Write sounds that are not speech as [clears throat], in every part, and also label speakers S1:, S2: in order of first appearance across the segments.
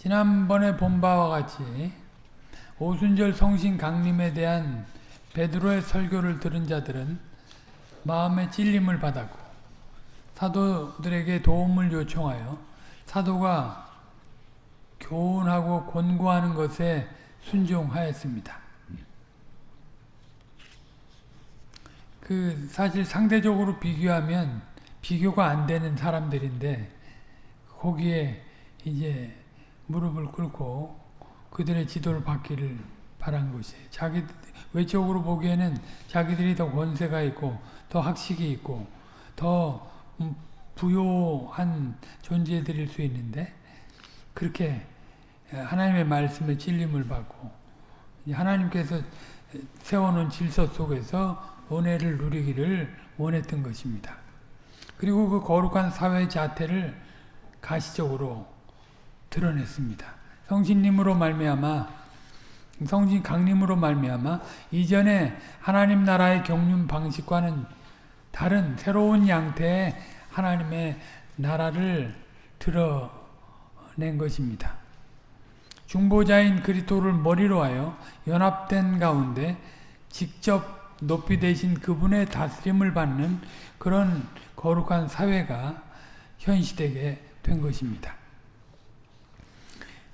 S1: 지난번에 본 바와 같이 오순절 성신 강림에 대한 베드로의 설교를 들은 자들은 마음의 찔림을 받았고 사도들에게 도움을 요청하여 사도가 교훈하고 권고하는 것에 순종하였습니다. 그 사실 상대적으로 비교하면 비교가 안 되는 사람들인데 거기에 이제 무릎을 꿇고 그들의 지도를 받기를 바란 것이 자기 외적으로 보기에는 자기들이 더 권세가 있고 더 학식이 있고 더 부요한 존재들일 수 있는데 그렇게 하나님의 말씀에 찔림을 받고 하나님께서 세워놓은 질서 속에서 은혜를 누리기를 원했던 것입니다. 그리고 그 거룩한 사회 자태를 가시적으로 드러냈습니다. 성신님으로 말미암아 성신 강림으로 말미암아 이전에 하나님 나라의 경륜 방식과는 다른 새로운 양태의 하나님의 나라를 드러낸 것입니다. 중보자인 그리스도를 머리로 하여 연합된 가운데 직접 높이 되신 그분의 다스림을 받는 그런 거룩한 사회가 현시되게 된 것입니다.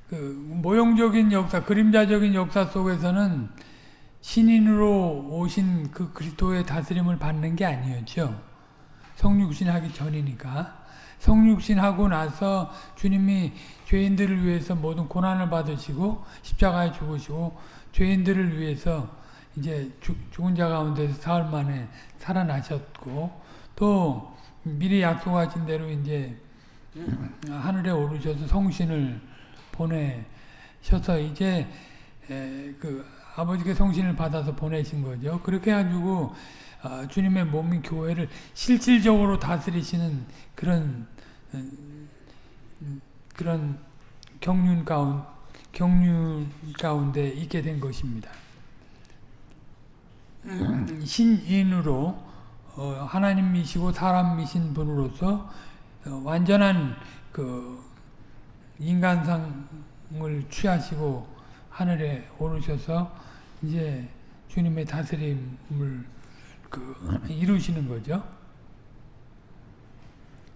S1: 그 모형적인 역사, 그림자적인 역사 속에서는 신인으로 오신 그 그리스도의 다스림을 받는 게 아니었죠. 성육신 하기 전이니까. 성육신 하고 나서 주님이 죄인들을 위해서 모든 고난을 받으시고 십자가에 죽으시고 죄인들을 위해서 이제 죽은 자 가운데서 사흘 만에 살아나셨고 또 미리 약속하신 대로 이제 하늘에 오르셔서 성신을 보내셔서 이제 그 아버지께 성신을 받아서 보내신 거죠. 그렇게 해가지고 어, 주님의 몸인 교회를 실질적으로 다스리시는 그런 음, 그런 경륜 가운 경륜 가운데 있게 된 것입니다. 신인으로 어, 하나님이시고 사람이신 분으로서 어, 완전한 그 인간상을 취하시고 하늘에 오르셔서 이제 주님의 다스림을 그 이루시는 거죠.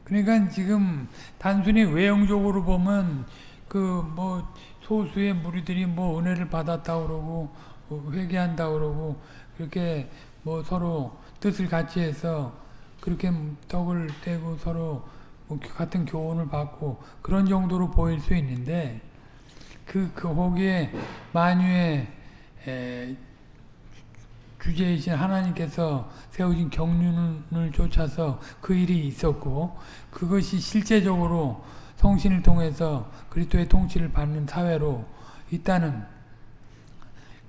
S1: 그러니까 지금 단순히 외형적으로 보면 그 뭐 소수의 무리들이 뭐 은혜를 받았다 그러고 회개한다 그러고 그렇게 뭐 서로 뜻을 같이 해서 그렇게 떡을 떼고 서로 뭐 같은 교훈을 받고 그런 정도로 보일 수 있는데 그, 그 거기에 만유의 에, 주제이신 하나님께서 세우신 경륜을 쫓아서 그 일이 있었고 그것이 실제적으로 성신을 통해서 그리스도의 통치를 받는 사회로 있다는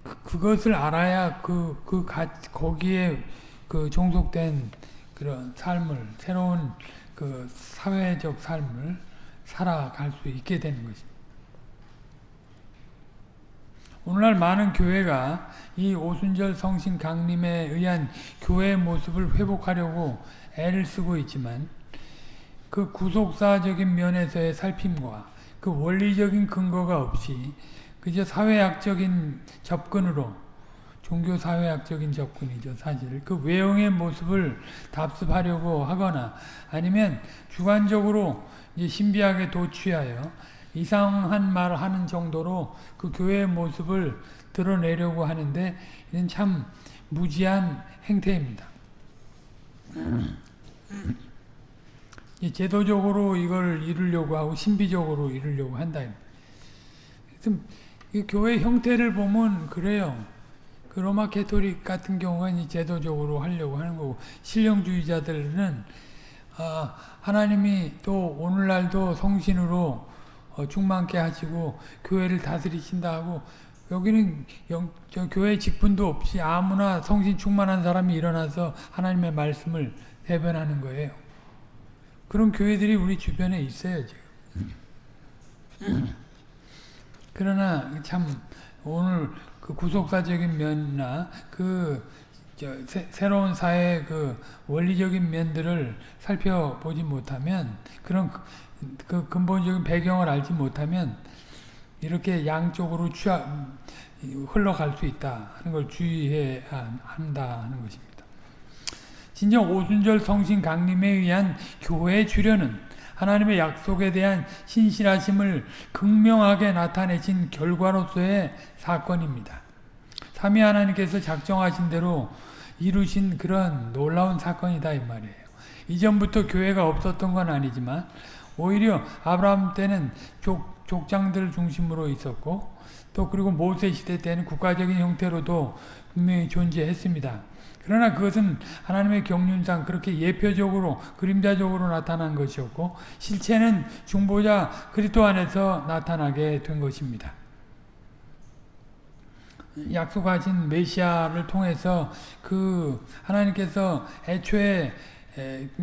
S1: 그, 것을 알아야 그, 그 가, 거기에 그 종속된 그런 삶을 새로운 그 사회적 삶을 살아갈 수 있게 되는 것입니다. 오늘날 많은 교회가 이 오순절 성신 강림에 의한 교회의 모습을 회복하려고 애를 쓰고 있지만 그 구속사적인 면에서의 살핌과 그 원리적인 근거가 없이 그저 사회학적인 접근으로 종교 사회학적인 접근이죠 사실 그 외형의 모습을 답습하려고 하거나 아니면 주관적으로 신비하게 도취하여 이상한 말을 하는 정도로 그 교회의 모습을 드러내려고 하는데 이는 참 무지한 행태입니다. 제도적으로 이걸 이루려고 하고 신비적으로 이루려고 한다. 교회 형태를 보면 그래요. 그 로마 캐토릭 같은 경우는 제도적으로 하려고 하는 거고 신령주의자들은 아, 하나님이 또 오늘날도 성신으로 어, 충만케 하시고 교회를 다스리신다 하고 여기는 영, 교회 직분도 없이 아무나 성신 충만한 사람이 일어나서 하나님의 말씀을 대변하는 거예요. 그런 교회들이 우리 주변에 있어요 지금. 그러나 참 오늘 그 구속사적인 면이나 그 새, 로운 사회의 그 원리적인 면들을 살펴보지 못하면 그런 그 근본적인 배경을 알지 못하면 이렇게 양쪽으로 취하, 흘러갈 수 있다 하는 걸 주의해야 한다 하는 것입니다. 진정 오순절 성신 강림에 의한 교회의 주련은 하나님의 약속에 대한 신실하심을 극명하게 나타내신 결과로서의 사건입니다. 삼위 하나님께서 작정하신 대로 이루신 그런 놀라운 사건이다 이 말이에요. 이전부터 교회가 없었던 건 아니지만 오히려 아브라함 때는 족, 족장들 중심으로 있었고 또 그리고 모세 시대 때는 국가적인 형태로도 분명히 존재했습니다. 그러나 그것은 하나님의 경륜상 그렇게 예표적으로 그림자적으로 나타난 것이었고 실체는 중보자 그리스도 안에서 나타나게 된 것입니다. 약속하신 메시아를 통해서 그 하나님께서 애초에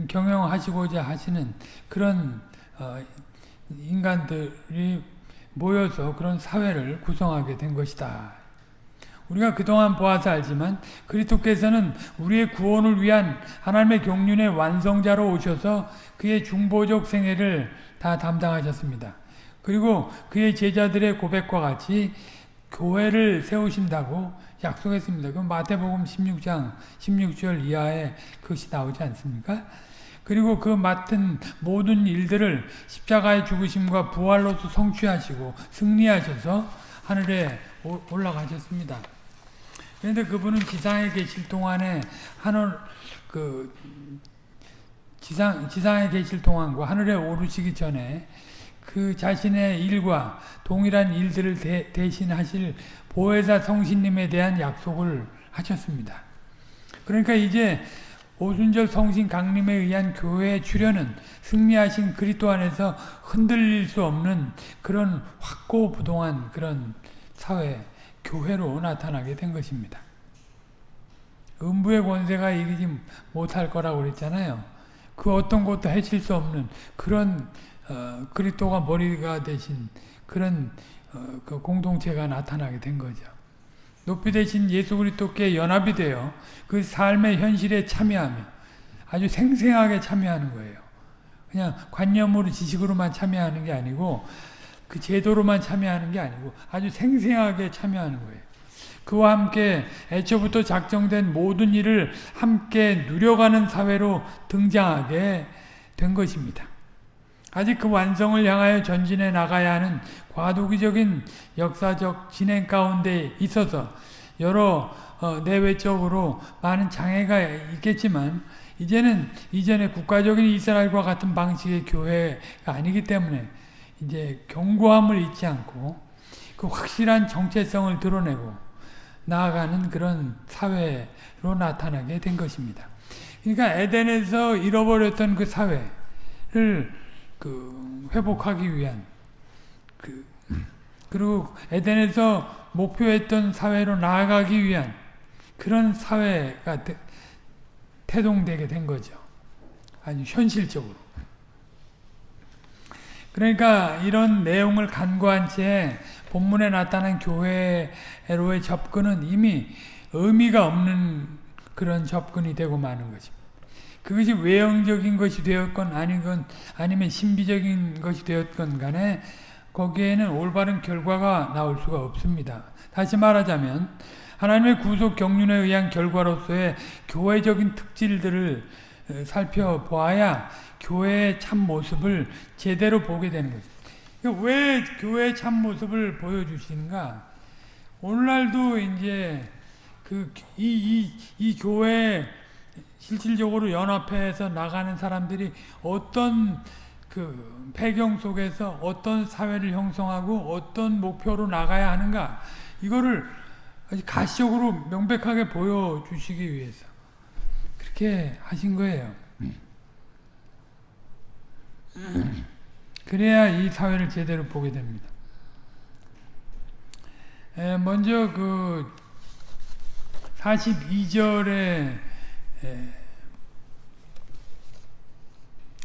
S1: 경영하시고자 하시는 그런 어, 인간들이 모여서 그런 사회를 구성하게 된 것이다. 우리가 그동안 보아서 알지만 그리스도께서는 우리의 구원을 위한 하나님의 경륜의 완성자로 오셔서 그의 중보적 생애를 다 담당하셨습니다. 그리고 그의 제자들의 고백과 같이 교회를 세우신다고 약속했습니다. 그 마태복음 16장 16절 이하에 그것이 나오지 않습니까? 그리고 그 맡은 모든 일들을 십자가의 죽으심과 부활로서 성취하시고 승리하셔서 하늘에 올라가셨습니다. 그런데 그분은 지상에 계실 동안에 하늘 그 지상 지상에 계실 동안과 하늘에 오르시기 전에 그 자신의 일과 동일한 일들을 대, 대신하실 보혜사 성신님에 대한 약속을 하셨습니다. 그러니까 이제 오순절 성신 강림에 의한 교회의 출현은 승리하신 그리스도 안에서 흔들릴 수 없는 그런 확고부동한 그런 사회, 교회로 나타나게 된 것입니다. 음부의 권세가 이기지 못할 거라고 그랬잖아요. 그 어떤 것도 해칠 수 없는 그런 어, 그리스도가 머리가 되신 그런 어, 그 공동체가 나타나게 된 거죠. 높이 되신 예수 그리스도께 연합이 되어 그 삶의 현실에 참여하며 아주 생생하게 참여하는 거예요. 그냥 관념으로 지식으로만 참여하는 게 아니고 그 제도로만 참여하는 게 아니고 아주 생생하게 참여하는 거예요. 그와 함께 애초부터 작정된 모든 일을 함께 누려가는 사회로 등장하게 된 것입니다. 아직 그 완성을 향하여 전진해 나가야 하는 과도기적인 역사적 진행 가운데 있어서 여러 어, 내외적으로 많은 장애가 있겠지만 이제는 이전에 국가적인 이스라엘과 같은 방식의 교회가 아니기 때문에 이제 견고함을 잊지 않고 그 확실한 정체성을 드러내고 나아가는 그런 사회로 나타나게 된 것입니다. 그러니까 에덴에서 잃어버렸던 그 사회를 그 회복하기 위한 그 그리고 에덴에서 목표했던 사회로 나아가기 위한 그런 사회가 태동되게 된 거죠. 아주 현실적으로. 그러니까 이런 내용을 간과한 채 본문에 나타난 교회로의 접근은 이미 의미가 없는 그런 접근이 되고 마는 것입니다. 그것이 외형적인 것이 되었건 아니건 아니면 신비적인 것이 되었건 간에 거기에는 올바른 결과가 나올 수가 없습니다. 다시 말하자면 하나님의 구속 경륜에 의한 결과로서의 교회적인 특질들을 살펴보아야 교회의 참 모습을 제대로 보게 되는 거죠. 왜 교회의 참 모습을 보여주시는가? 오늘날도 이제 그 이 이 이 교회 실질적으로 연합해서 나가는 사람들이 어떤 그 배경 속에서 어떤 사회를 형성하고 어떤 목표로 나가야 하는가 이거를 가시적으로 명백하게 보여주시기 위해서 그렇게 하신 거예요. 그래야 이 사회를 제대로 보게 됩니다. 에, 먼저 그 42절에 에,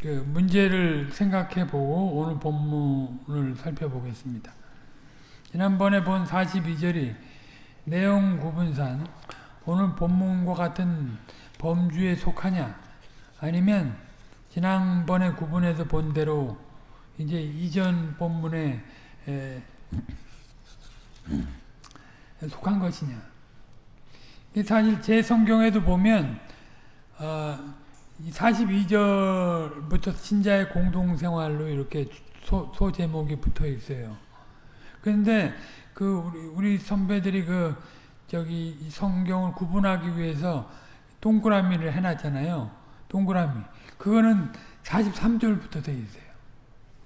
S1: 그 문제를 생각해 보고 오늘 본문을 살펴보겠습니다. 지난번에 본 42절이 내용 구분상 오늘 본문과 같은 범주에 속하냐 아니면 지난번에 구분해서 본 대로 이제 이전 본문에 속한 것이냐. 사실 제 성경에도 보면 어, 42절부터 신자의 공동생활로 이렇게 소, 소 제목이 붙어 있어요. 그런데 그 우리, 우리 선배들이 그 저기 성경을 구분하기 위해서 동그라미를 해놨잖아요. 동그라미. 그거는 43절부터 돼 있어요.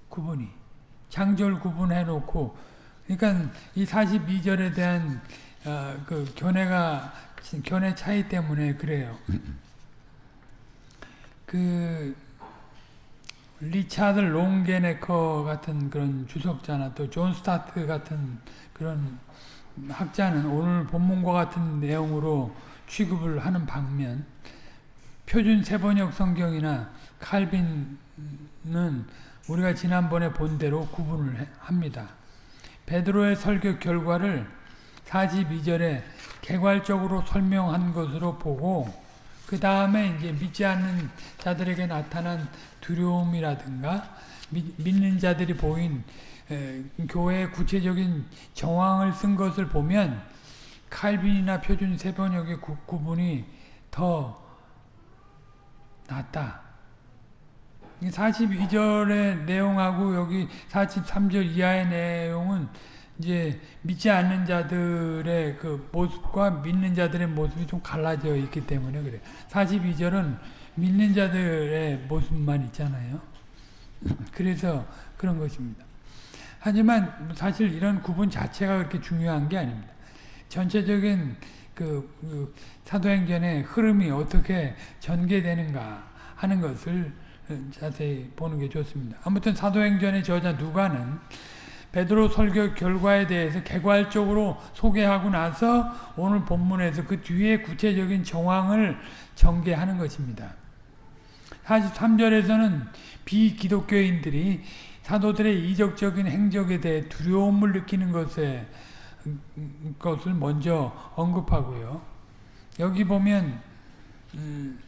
S1: 구분이. 장절 구분해 놓고 그러니까 이 42절에 대한 어, 그 견해가 견해 차이 때문에 그래요. 그 리차드 롱게네커 같은 그런 주석자나 또 존 스타트 같은 그런 학자는 오늘 본문과 같은 내용으로 취급을 하는 반면 표준 세번역 성경이나 칼빈은 우리가 지난번에 본 대로 구분을 합니다. 베드로의 설교 결과를 42절에 개괄적으로 설명한 것으로 보고 그 다음에 이제 믿지 않는 자들에게 나타난 두려움이라든가 믿는 자들이 보인 교회의 구체적인 정황을 쓴 것을 보면 칼빈이나 표준 세번역의 구, 분이더 낫다. 42절의 내용하고 여기 43절 이하의 내용은 이제 믿지 않는 자들의 그 모습과 믿는 자들의 모습이 좀 갈라져 있기 때문에 그래 42절은 믿는 자들의 모습만 있잖아요. [laughs] 그래서 그런 것입니다. 하지만 사실 이런 구분 자체가 그렇게 중요한 게 아닙니다. 전체적인 그, 그 사도행전의 흐름이 어떻게 전개되는가 하는 것을 자세히 보는 게 좋습니다. 아무튼 사도행전의 저자 누가는 베드로 설교 결과에 대해서 개괄적으로 소개하고 나서 오늘 본문에서 그 뒤에 구체적인 정황을 전개하는 것입니다. 43절에서는 비기독교인들이 사도들의 이적적인 행적에 대해 두려움을 느끼는 것에 것을 먼저 언급하고요. 여기 보면 음,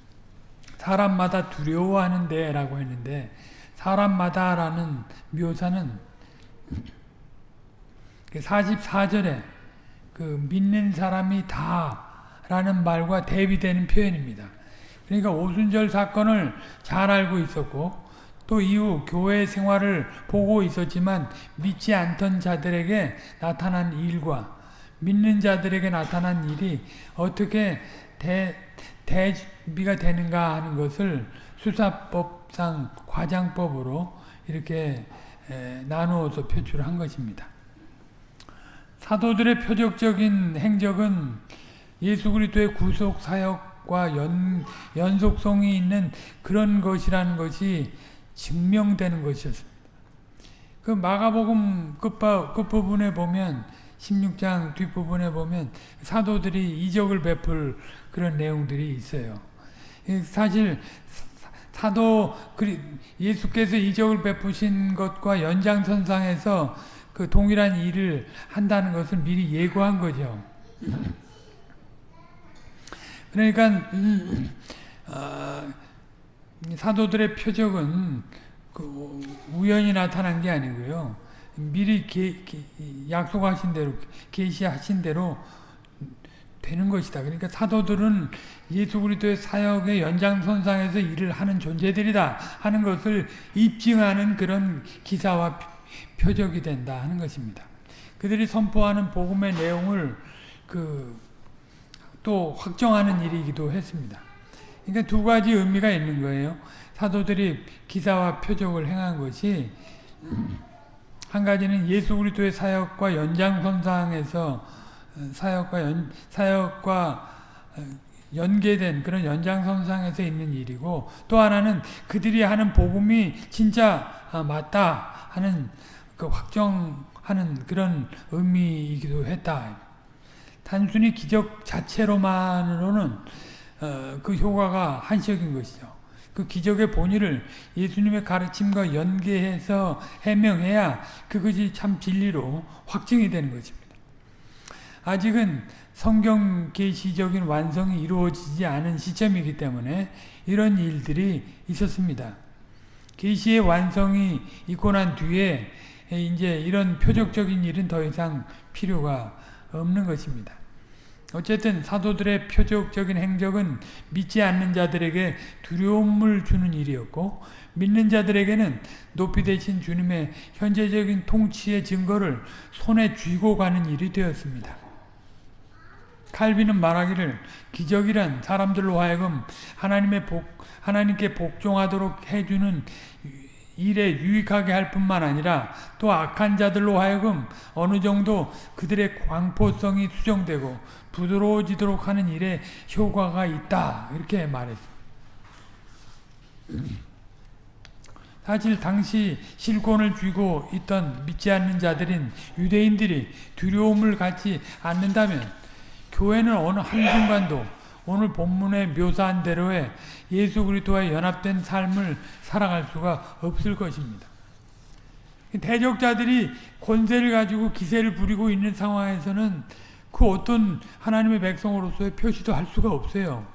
S1: 사람마다 두려워하는데 라고 했는데 사람마다 라는 묘사는 44절에 그 믿는 사람이 다 라는 말과 대비되는 표현입니다. 그러니까 오순절 사건을 잘 알고 있었고 또 이후 교회 생활을 보고 있었지만 믿지 않던 자들에게 나타난 일과 믿는 자들에게 나타난 일이 어떻게 대, 대비가 되는가 하는 것을 수사법상 과장법으로 이렇게 나누어서 표출한 것입니다. 사도들의 표적적인 행적은 예수 그리스도의 구속 사역과 연, 연속성이 있는 그런 것이라는 것이 증명되는 것이었습니다. 그 마가복음 끝부분에 보면 16장 뒷부분에 보면 사도들이 이적을 베풀 그런 내용들이 있어요. 사실 사도 예수께서 이적을 베푸신 것과 연장선상에서 그 동일한 일을 한다는 것을 미리 예고한 거죠. 그러니까 음, 어, 사도들의 표적은 그 우연히 나타난 게 아니고요. 미리 게, 게, 약속하신 대로 계시하신 대로 되는 것이다. 그러니까 사도들은 예수 그리스도의 사역의 연장선상에서 일을 하는 존재들이다 하는 것을 입증하는 그런 기사와 표적이 된다 하는 것입니다. 그들이 선포하는 복음의 내용을 그 또 확정하는 일이기도 했습니다. 그러니까 두 가지 의미가 있는 거예요. 사도들이 기사와 표적을 행한 것이 한 가지는 예수 그리스도의 사역과 연장선상에서 사역과 연, 사역과 어, 연계된 그런 연장선상에서 있는 일이고 또 하나는 그들이 하는 복음이 진짜 아, 맞다 하는 그 확정하는 그런 의미이기도 했다. 단순히 기적 자체로만으로는 어, 그 효과가 한시적인 것이죠. 그 기적의 본의를 예수님의 가르침과 연계해서 해명해야 그것이 참 진리로 확증이 되는 것입니다. 아직은 성경 계시적인 완성이 이루어지지 않은 시점이기 때문에 이런 일들이 있었습니다. 계시의 완성이 있고 난 뒤에 이제 이런 표적적인 일은 더 이상 필요가 없는 것입니다. 어쨌든 사도들의 표적적인 행적은 믿지 않는 자들에게 두려움을 주는 일이었고 믿는 자들에게는 높이 되신 주님의 현재적인 통치의 증거를 손에 쥐고 가는 일이 되었습니다. 칼빈은 말하기를 기적이란 사람들로 하여금 하나님의 복, 하나님께 복종하도록 해주는 일에 유익하게 할 뿐만 아니라 또 악한 자들로 하여금 어느 정도 그들의 광포성이 수정되고 부드러워지도록 하는 일에 효과가 있다. 이렇게 말했습니다. 사실 당시 실권을 쥐고 있던 믿지 않는 자들인 유대인들이 두려움을 갖지 않는다면 교회는 어느 한순간도 오늘 본문에 묘사한 대로의 예수 그리스도와 연합된 삶을 살아갈 수가 없을 것입니다. 대적자들이 권세를 가지고 기세를 부리고 있는 상황에서는 그 어떤 하나님의 백성으로서의 표시도 할 수가 없어요.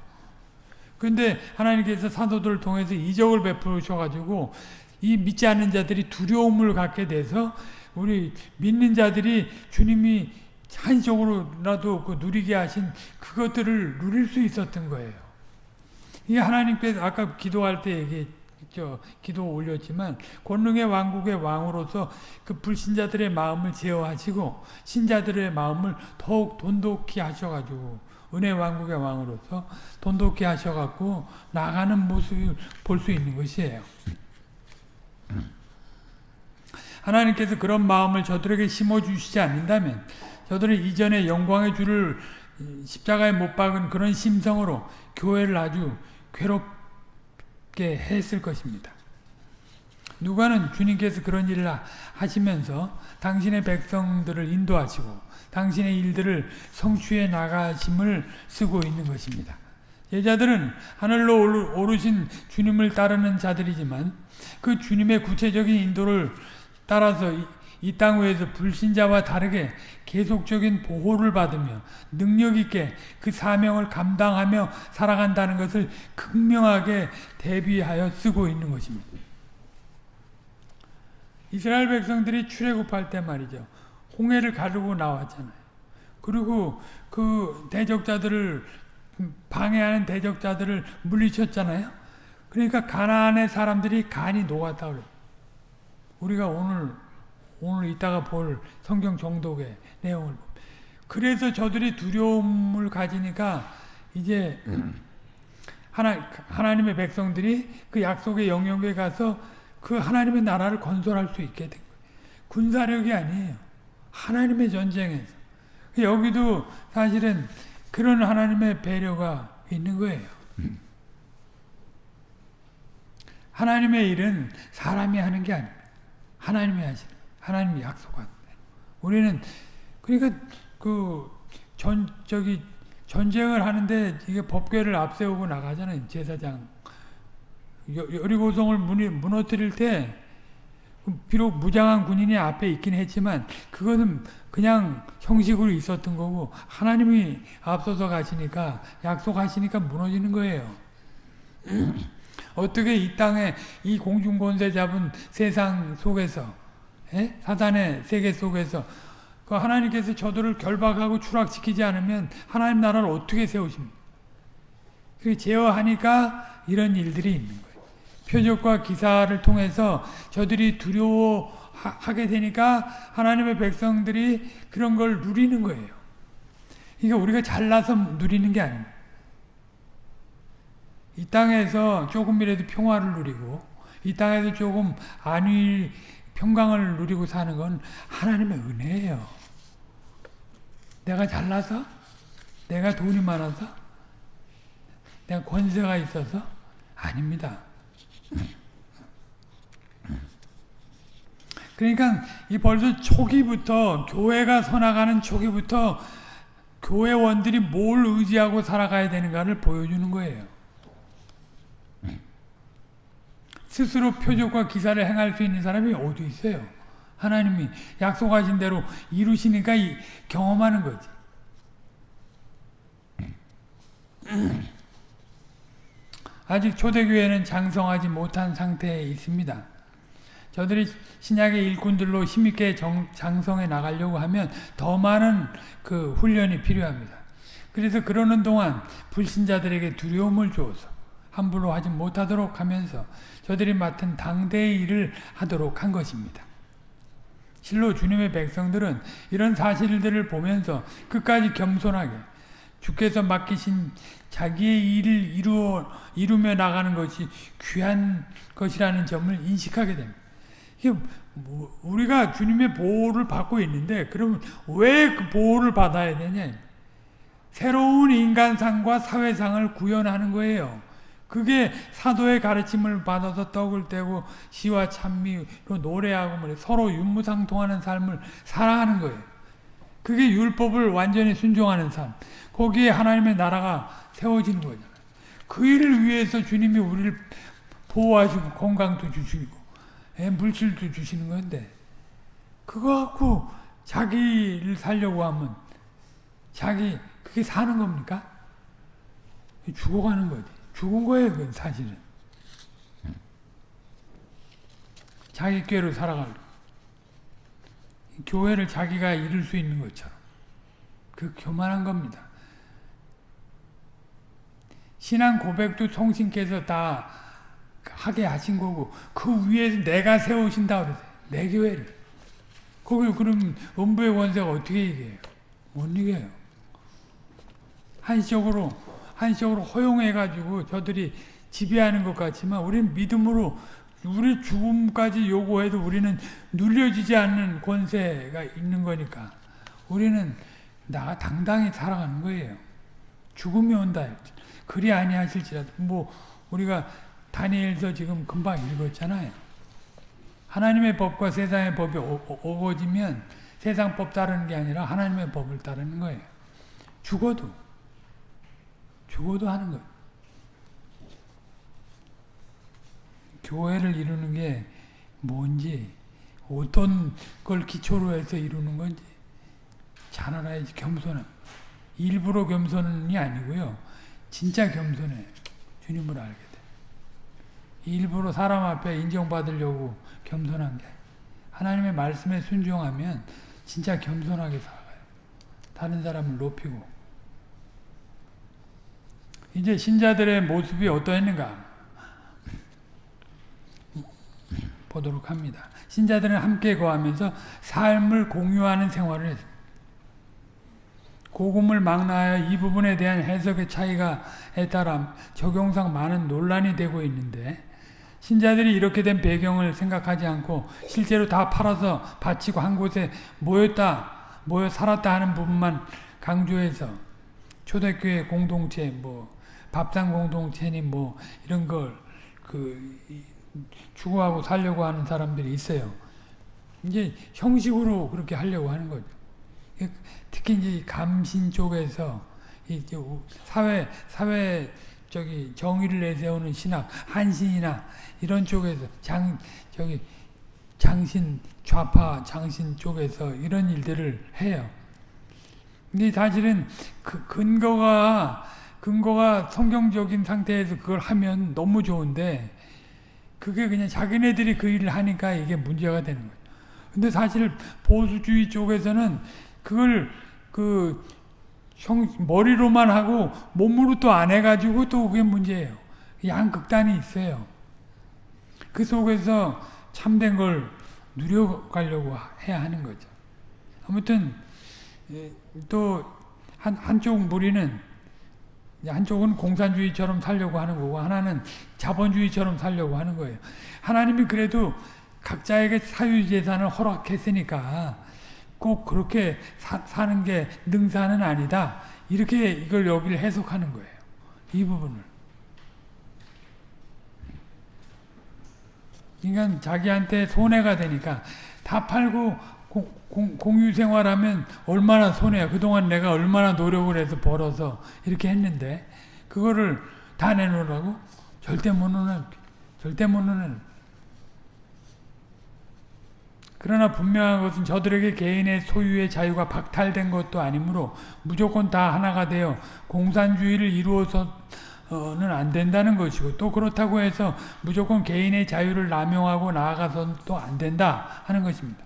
S1: 그런데 하나님께서 사도들을 통해서 이적을 베푸셔가지고 이 믿지 않는 자들이 두려움을 갖게 돼서 우리 믿는 자들이 주님이 한적으로라도 그 누리게 하신 그것들을 누릴 수 있었던 거예요. 이 하나님께서 아까 기도할 때 얘기했죠. 기도 올렸지만 권능의 왕국의 왕으로서 그 불신자들의 마음을 제어하시고 신자들의 마음을 더욱 돈독히 하셔가지고 은혜 왕국의 왕으로서 돈독히 하셔갖고 나가는 모습을 볼 수 있는 것이에요. 하나님께서 그런 마음을 저들에게 심어주시지 않는다면 저들은 이전에 영광의 주를 십자가에 못 박은 그런 심성으로 교회를 아주 괴롭게 했을 것입니다. 누가는 주님께서 그런 일을 하시면서 당신의 백성들을 인도하시고 당신의 일들을 성취해 나가심을 쓰고 있는 것입니다. 제자들은 하늘로 오르신 주님을 따르는 자들이지만 그 주님의 구체적인 인도를 따라서 이 땅 위에서 불신자와 다르게 계속적인 보호를 받으며 능력 있게 그 사명을 감당하며 살아간다는 것을 극명하게 대비하여 쓰고 있는 것입니다. 이스라엘 백성들이 출애굽할 때 말이죠. 홍해를 가르고 나왔잖아요. 그리고 그 대적자들을 방해하는 대적자들을 물리쳤잖아요. 그러니까 가나안의 사람들이 간이 녹았다 그래요. 우리가 오늘 오늘 이따가 볼 성경 정독의 내용을 그래서 저들이 두려움을 가지니까 이제 하나, 하나님의 백성들이 그 약속의 영역에 가서 그 하나님의 나라를 건설할 수 있게 된 거예요. 군사력이 아니에요. 하나님의 전쟁에서. 여기도 사실은 그런 하나님의 배려가 있는 거예요. 하나님의 일은 사람이 하는 게 아닙니다. 하나님이 하시는 하나님이 약속한. 우리는 그러니까 그 전 저기 전쟁을 하는데 이게 법궤를 앞세우고 나가잖아요 제사장. 여리고성을 무너뜨릴 때 비록 무장한 군인이 앞에 있긴 했지만 그거는 그냥 형식으로 있었던 거고 하나님이 앞서서 가시니까 약속하시니까 무너지는 거예요. [clears throat] 어떻게 이 땅에 이 공중권세 잡은 세상 속에서 예? 사단의 세계 속에서 그 하나님께서 저들을 결박하고 추락시키지 않으면 하나님 나라를 어떻게 세우십니까? 그 제어하니까 이런 일들이 있는 거예요. 표적과 기사를 통해서 저들이 두려워하게 되니까 하나님의 백성들이 그런 걸 누리는 거예요. 그러니까 우리가 잘나서 누리는 게 아닙니다. 이 땅에서 조금이라도 평화를 누리고 이 땅에서 조금 안위 평강을 누리고 사는 건 하나님의 은혜예요. 내가 잘나서? 내가 돈이 많아서? 내가 권세가 있어서? 아닙니다. 그러니까 이 벌써 초기부터 교회가 서나가는 초기부터 교회원들이 뭘 의지하고 살아가야 되는가를 보여주는 거예요. 스스로 표적과 기사를 행할 수 있는 사람이 어디 있어요? 하나님이 약속하신 대로 이루시니까 경험하는 거지. [clears throat] 아직 초대교회는 장성하지 못한 상태에 있습니다. 저들이 신약의 일꾼들로 힘있게 정, 장성해 나가려고 하면 더 많은 그 훈련이 필요합니다. 그래서 그러는 동안 불신자들에게 두려움을 주어서 함부로 하지 못하도록 하면서 저들이 맡은 당대의 일을 하도록 한 것입니다. 실로 주님의 백성들은 이런 사실들을 보면서 끝까지 겸손하게 주께서 맡기신 자기의 일을 이루어, 이루며 나가는 것이 귀한 것이라는 점을 인식하게 됩니다. 이게 뭐 우리가 주님의 보호를 받고 있는데 그러면 왜 그 보호를 받아야 되냐? 새로운 인간상과 사회상을 구현하는 거예요. 그게 사도의 가르침을 받아서 떡을 떼고 시와 찬미로 노래하고 뭐 서로 윤무상통하는 삶을 살아가는 거예요. 그게 율법을 완전히 순종하는 삶. 거기에 하나님의 나라가 세워지는 거잖아요. 그 일을 위해서 주님이 우리를 보호하시고 건강도 주시고 예, 물질도 주시는 건데 그거 갖고 자기를 살려고 하면 자기 그게 사는 겁니까? 죽어가는 거지. 죽은 거예요, 그 사실은. 자기 꾀로 살아갈 교회를 자기가 이룰 수 있는 것처럼 그 교만한 겁니다. 신앙 고백도 성신께서 다 하게 하신 거고 그 위에서 내가 세우신다 그러세요. 내 교회를. 거기 그럼 음부의 원세가 어떻게 이겨요? 못 이겨요. 한시적으로 한시적으로 허용해가지고 저들이 지배하는 것 같지만 우리는 믿음으로 우리 죽음까지 요구해도 우리는 눌려지지 않는 권세가 있는 거니까 우리는 나 당당히 살아가는 거예요. 죽음이 온다. 그리 아니하실지라도 뭐 우리가 다니엘서 지금 금방 읽었잖아요. 하나님의 법과 세상의 법이 어거지면 세상 법 따르는 게 아니라 하나님의 법을 따르는 거예요. 죽어도 죽어도 하는 거예요. 교회를 이루는 게 뭔지 어떤 걸 기초로 해서 이루는 건지 잘 알아야지 겸손함. 일부러 겸손이 아니고요. 진짜 겸손해. 주님을 알게 돼. 일부러 사람 앞에 인정받으려고 겸손한 게 하나님의 말씀에 순종하면 진짜 겸손하게 살아가요. 다른 사람을 높이고 이제 신자들의 모습이 어떠했는가 보도록 합니다. 신자들은 함께 거하면서 삶을 공유하는 생활을. 고금을 망라하여 이 부분에 대한 해석의 차이가에 따라 적용상 많은 논란이 되고 있는데 신자들이 이렇게 된 배경을 생각하지 않고 실제로 다 팔아서 바치고 한 곳에 모였다, 모여 살았다 하는 부분만 강조해서 초대교회 공동체, 뭐 밥상 공동체니 뭐 이런 걸 그 추구하고 살려고 하는 사람들이 있어요. 이제 형식으로 그렇게 하려고 하는 거죠. 특히 이제 감신 쪽에서 이제 사회 사회 저기 정의를 내세우는 신학 한신이나 이런 쪽에서 장 저기 장신 좌파 장신 쪽에서 이런 일들을 해요. 근데 사실은 그 근거가 근거가 성경적인 상태에서 그걸 하면 너무 좋은데 그게 그냥 자기네들이 그 일을 하니까 이게 문제가 되는 거예요. 근데 사실 보수주의 쪽에서는 그걸 그 형, 머리로만 하고 몸으로 또 안 해가지고 또 그게 문제예요. 양극단이 있어요. 그 속에서 참된 걸 누려가려고 해야 하는 거죠. 아무튼 예, 또 한, 한쪽 무리는 한쪽은 공산주의처럼 살려고 하는 거고 하나는 자본주의처럼 살려고 하는 거예요. 하나님이 그래도 각자에게 사유재산을 허락했으니까 꼭 그렇게 사, 사는 게 능사는 아니다. 이렇게 이걸 여기를 해석하는 거예요. 이 부분을. 그러니까 자기한테 손해가 되니까 다 팔고 공, 공유 생활하면 얼마나 손해야. 그동안 내가 얼마나 노력을 해서 벌어서 이렇게 했는데 그거를 다 내놓으라고? 절대 못 내놓을 절대 못 내놓을 그러나 분명한 것은 저들에게 개인의 소유의 자유가 박탈된 것도 아니므로 무조건 다 하나가 되어 공산주의를 이루어서 는 안 된다는 것이고 또 그렇다고 해서 무조건 개인의 자유를 남용하고 나아가서는 또 안 된다 하는 것입니다.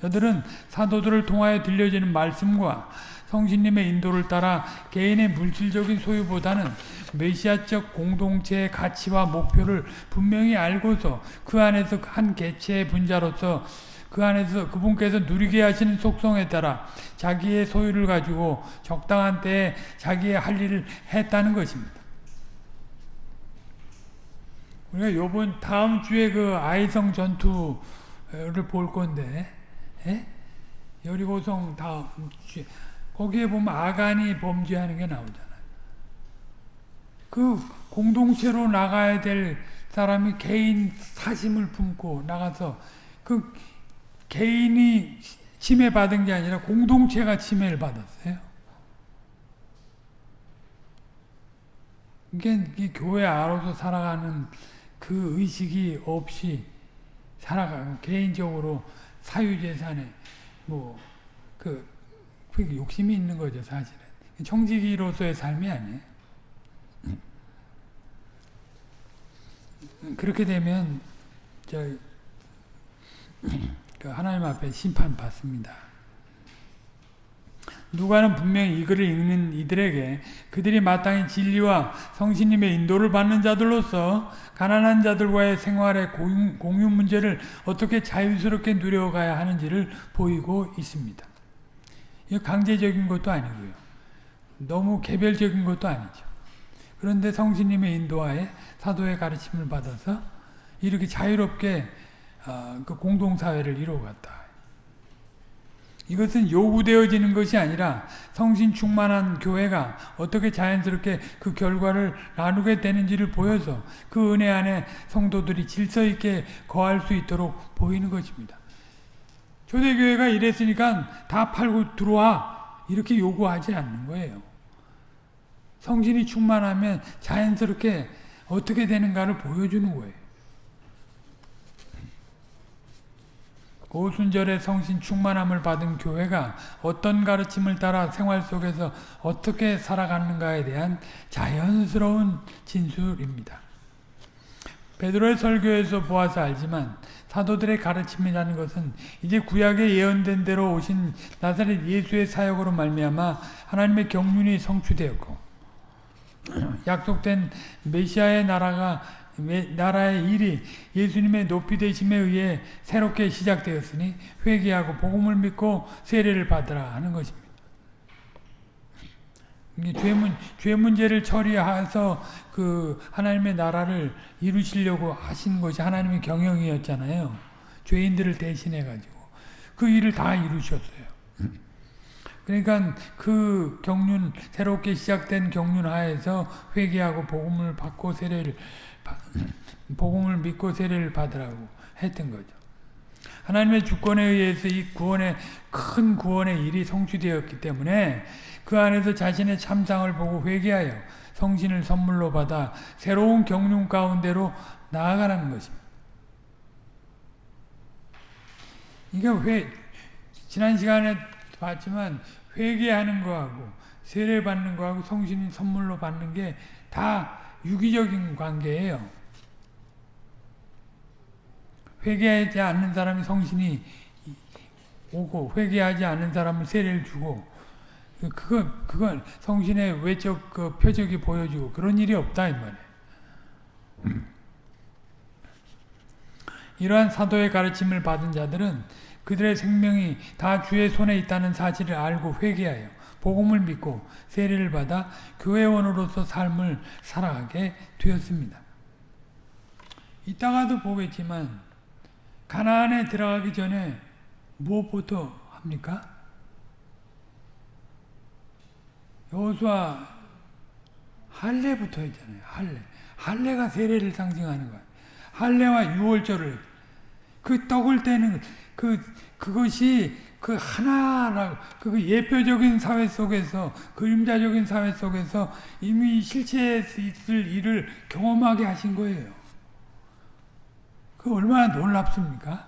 S1: 저들은 사도들을 통하여 들려지는 말씀과 성신님의 인도를 따라 개인의 물질적인 소유보다는 메시아적 공동체의 가치와 목표를 분명히 알고서 그 안에서 한 개체의 분자로서 그 안에서 그분께서 누리게 하시는 속성에 따라 자기의 소유를 가지고 적당한 때에 자기의 할 일을 했다는 것입니다. 우리가 요번 다음 주에 그 아이성 전투를 볼 건데, 예? 여리고성 주에 거기에 보면 아간이 범죄하는 게 나오잖아요. 그 공동체로 나가야 될 사람이 개인 사심을 품고 나가서 그 개인이 침해받은 게 아니라 공동체가 침해를 받았어요. 이게, 교회 안으로서 살아가는 그 의식이 없이 살아가고 개인적으로 사유재산에 뭐 그 그 욕심이 있는 거죠 사실은 청지기로서의 삶이 아니에요. 그렇게 되면 저그 하나님 앞에 심판 받습니다. 누가는 분명히 이 글을 읽는 이들에게 그들이 마땅히 진리와 성신님의 인도를 받는 자들로서 가난한 자들과의 생활의 공유 문제를 어떻게 자유스럽게 누려가야 하는지를 보이고 있습니다. 이 강제적인 것도 아니고요. 너무 개별적인 것도 아니죠. 그런데 성신님의 인도하에 사도의 가르침을 받아서 이렇게 자유롭게 어, 그 공동사회를 이루어갔다. 이것은 요구되어지는 것이 아니라 성신 충만한 교회가 어떻게 자연스럽게 그 결과를 나누게 되는지를 보여서 그 은혜 안에 성도들이 질서 있게 거할 수 있도록 보이는 것입니다. 초대교회가 이랬으니까 다 팔고 들어와 이렇게 요구하지 않는 거예요. 성신이 충만하면 자연스럽게 어떻게 되는가를 보여주는 거예요. 오순절의 성신 충만함을 받은 교회가 어떤 가르침을 따라 생활 속에서 어떻게 살아가는가에 대한 자연스러운 진술입니다. 베드로의 설교에서 보아서 알지만 사도들의 가르침이라는 것은 이제 구약에 예언된 대로 오신 나사렛 예수의 사역으로 말미암아 하나님의 경륜이 성취되었고 [clears throat] 약속된 메시아의 나라가 나라의 일이 예수님의 높이 되심에 의해 새롭게 시작되었으니 회개하고 복음을 믿고 세례를 받으라 하는 것입니다. 죄, 문, 죄 문제를 처리해서 그 하나님의 나라를 이루시려고 하신 것이 하나님의 경영이었잖아요. 죄인들을 대신해 가지고 그 일을 다 이루셨어요. 그러니까 그 경륜 새롭게 시작된 경륜 하에서 회개하고 복음을 받고 세례를 복음을 믿고 세례를 받으라고 했던 거죠. 하나님의 주권에 의해서 이 구원의 큰 구원의 일이 성취되었기 때문에 그 안에서 자신의 참상을 보고 회개하여 성신을 선물로 받아 새로운 경륜 가운데로 나아가는 것입니다. 이게 회 지난 시간에 봤지만 회개하는 거하고 세례 받는 거하고 성신 선물로 받는 게 다 유기적인 관계예요. 회개하지 않는 사람이 성신이 오고 회개하지 않는 사람을 세례를 주고 그거 그건 성신의 외적 그 표적이 보여주고 그런 일이 없다 이 말이에요. 이러한 사도의 가르침을 받은 자들은 그들의 생명이 다 주의 손에 있다는 사실을 알고 회개하여 복음을 믿고 세례를 받아 교회원으로서 삶을 살아가게 되었습니다. 이따가도 보겠지만 가나안에 들어가기 전에 무엇부터 합니까? 여호수아 할례부터 했잖아요. 할례. 할례가 세례를 상징하는 거야. 할례와 유월절을 그 떡을 떼는 그 그것이 그 하나라고 그 예표적인 사회 속에서 그림자적인 사회 속에서 이미 실체에 있을 일을 경험하게 하신 거예요. 그 얼마나 놀랍습니까?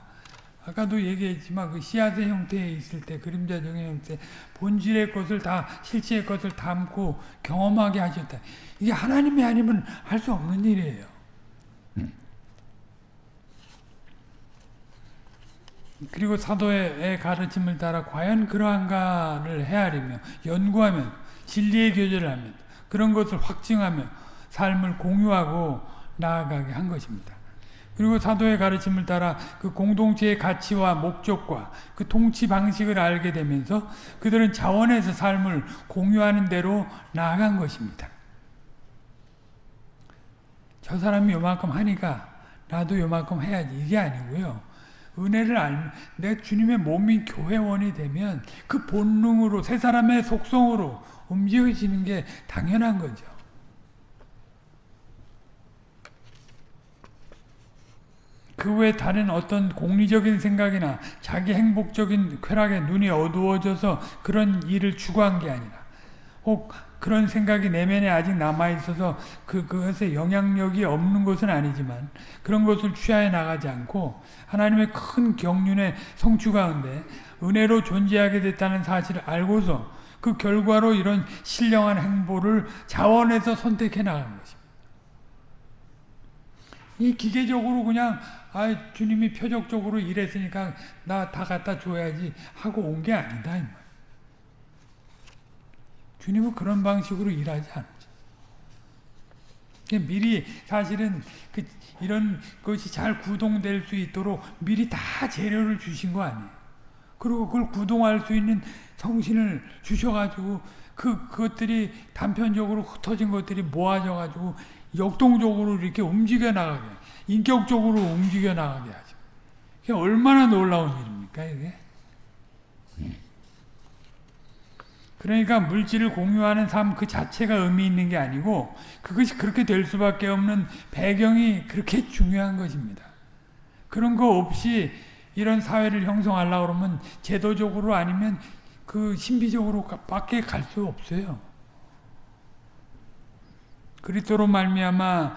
S1: 아까도 얘기했지만 그 씨앗의 형태에 있을 때 그림자적인 형태 본질의 것을 다 실체의 것을 담고 경험하게 하셨다. 이게 하나님이 아니면 할 수 없는 일이에요. 그리고 사도의 가르침을 따라 과연 그러한가를 헤아리며 연구하면 진리의 교제를 하면 그런 것을 확증하며 삶을 공유하고 나아가게 한 것입니다. 그리고 사도의 가르침을 따라 그 공동체의 가치와 목적과 그 통치 방식을 알게 되면서 그들은 자원에서 삶을 공유하는 대로 나아간 것입니다. 저 사람이 요만큼 하니까 나도 요만큼 해야지 이게 아니고요. 은혜를 알면 내 주님의 몸인 교회원이 되면 그 본능으로 새 사람의 속성으로 움직여지는 게 당연한 거죠. 그 외 다른 어떤 공리적인 생각이나 자기 행복적인 쾌락에 눈이 어두워져서 그런 일을 추구한 게 아니라 혹 그런 생각이 내면에 아직 남아있어서 그, 그것에 영향력이 없는 것은 아니지만 그런 것을 취하해 나가지 않고 하나님의 큰 경륜의 성취 가운데 은혜로 존재하게 됐다는 사실을 알고서 그 결과로 이런 신령한 행보를 자원해서 선택해 나가는 것입니다. 이 기계적으로 그냥 아 주님이 표적적으로 일했으니까 나 다 갖다 줘야지 하고 온 게 아니다. 주님은 그런 방식으로 일하지 않죠. 미리 사실은 그 이런 것이 잘 구동될 수 있도록 미리 다 재료를 주신 거 아니에요. 그리고 그걸 구동할 수 있는 성신을 주셔가지고 그 그것들이 단편적으로 흩어진 것들이 모아져가지고 역동적으로 이렇게 움직여 나가게, 인격적으로 움직여 나가게 하죠. 얼마나 놀라운 일입니까 이게? 그러니까 물질을 공유하는 삶 그 자체가 의미 있는 게 아니고 그것이 그렇게 될 수밖에 없는 배경이 그렇게 중요한 것입니다. 그런 거 없이 이런 사회를 형성하려고 그러면 제도적으로 아니면 그 신비적으로 밖에 갈 수 없어요. 그리스도로 말미암아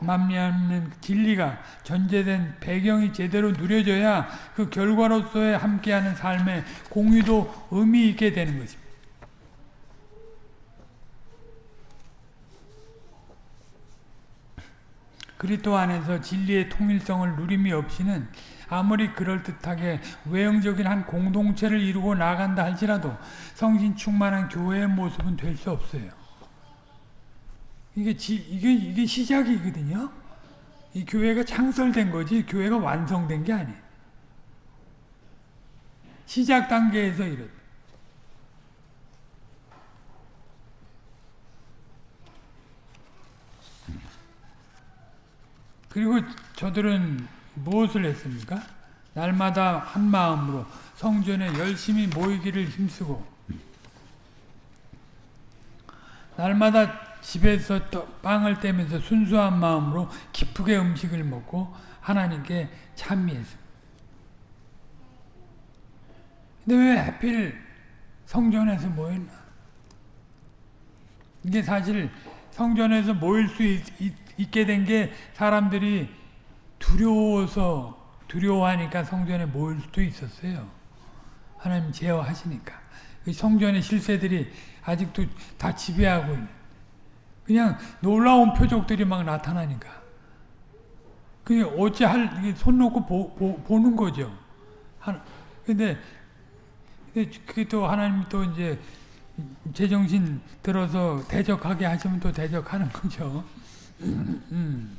S1: 만미하는 진리가 전제된 배경이 제대로 누려져야 그 결과로서의 함께하는 삶의 공유도 의미 있게 되는 것입니다. 그리스도 안에서 진리의 통일성을 누림이 없이는 아무리 그럴듯하게 외형적인 한 공동체를 이루고 나간다 할지라도 성신 충만한 교회의 모습은 될 수 없어요. 이게 지, 이게 이게 시작이거든요. 이 교회가 창설된 거지 교회가 완성된 게 아니에요. 시작 단계에서 이렇. 그리고 저들은 무엇을 했습니까? 날마다 한 마음으로 성전에 열심히 모이기를 힘쓰고 날마다 집에서 빵을 떼면서 순수한 마음으로 기쁘게 음식을 먹고 하나님께 찬미했습니다. 근데 왜 하필 성전에서 모였나? 이게 사실 성전에서 모일 수 있, 있 게 된 게 사람들이 두려워서 두려워하니까 성전에 모일 수도 있었어요. 하나님 제어하시니까. 그 성전의 실세들이 아직도 다 지배하고 있는. 그냥 놀라운 표적들이 막 나타나니까. 그게 어찌 할, 손 놓고 보, 보, 보는 거죠. 하나, 근데, 그게 또 하나님 또 이제 제정신 들어서 대적하게 하시면 또 대적하는 거죠. 음.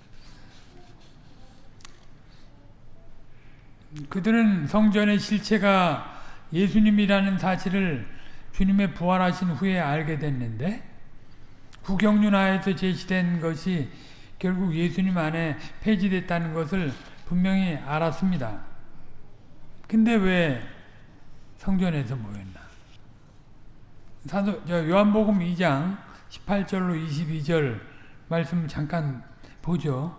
S1: [laughs] 그들은 성전의 실체가 예수님이라는 사실을 주님의 부활하신 후에 알게 됐는데 구경륜하에서 제시된 것이 결국 예수님 안에 폐지됐다는 것을 분명히 알았습니다. 근데 왜 성전에서 모였나? 사도 요한복음 2장 18절로 22절 말씀 잠깐 보죠.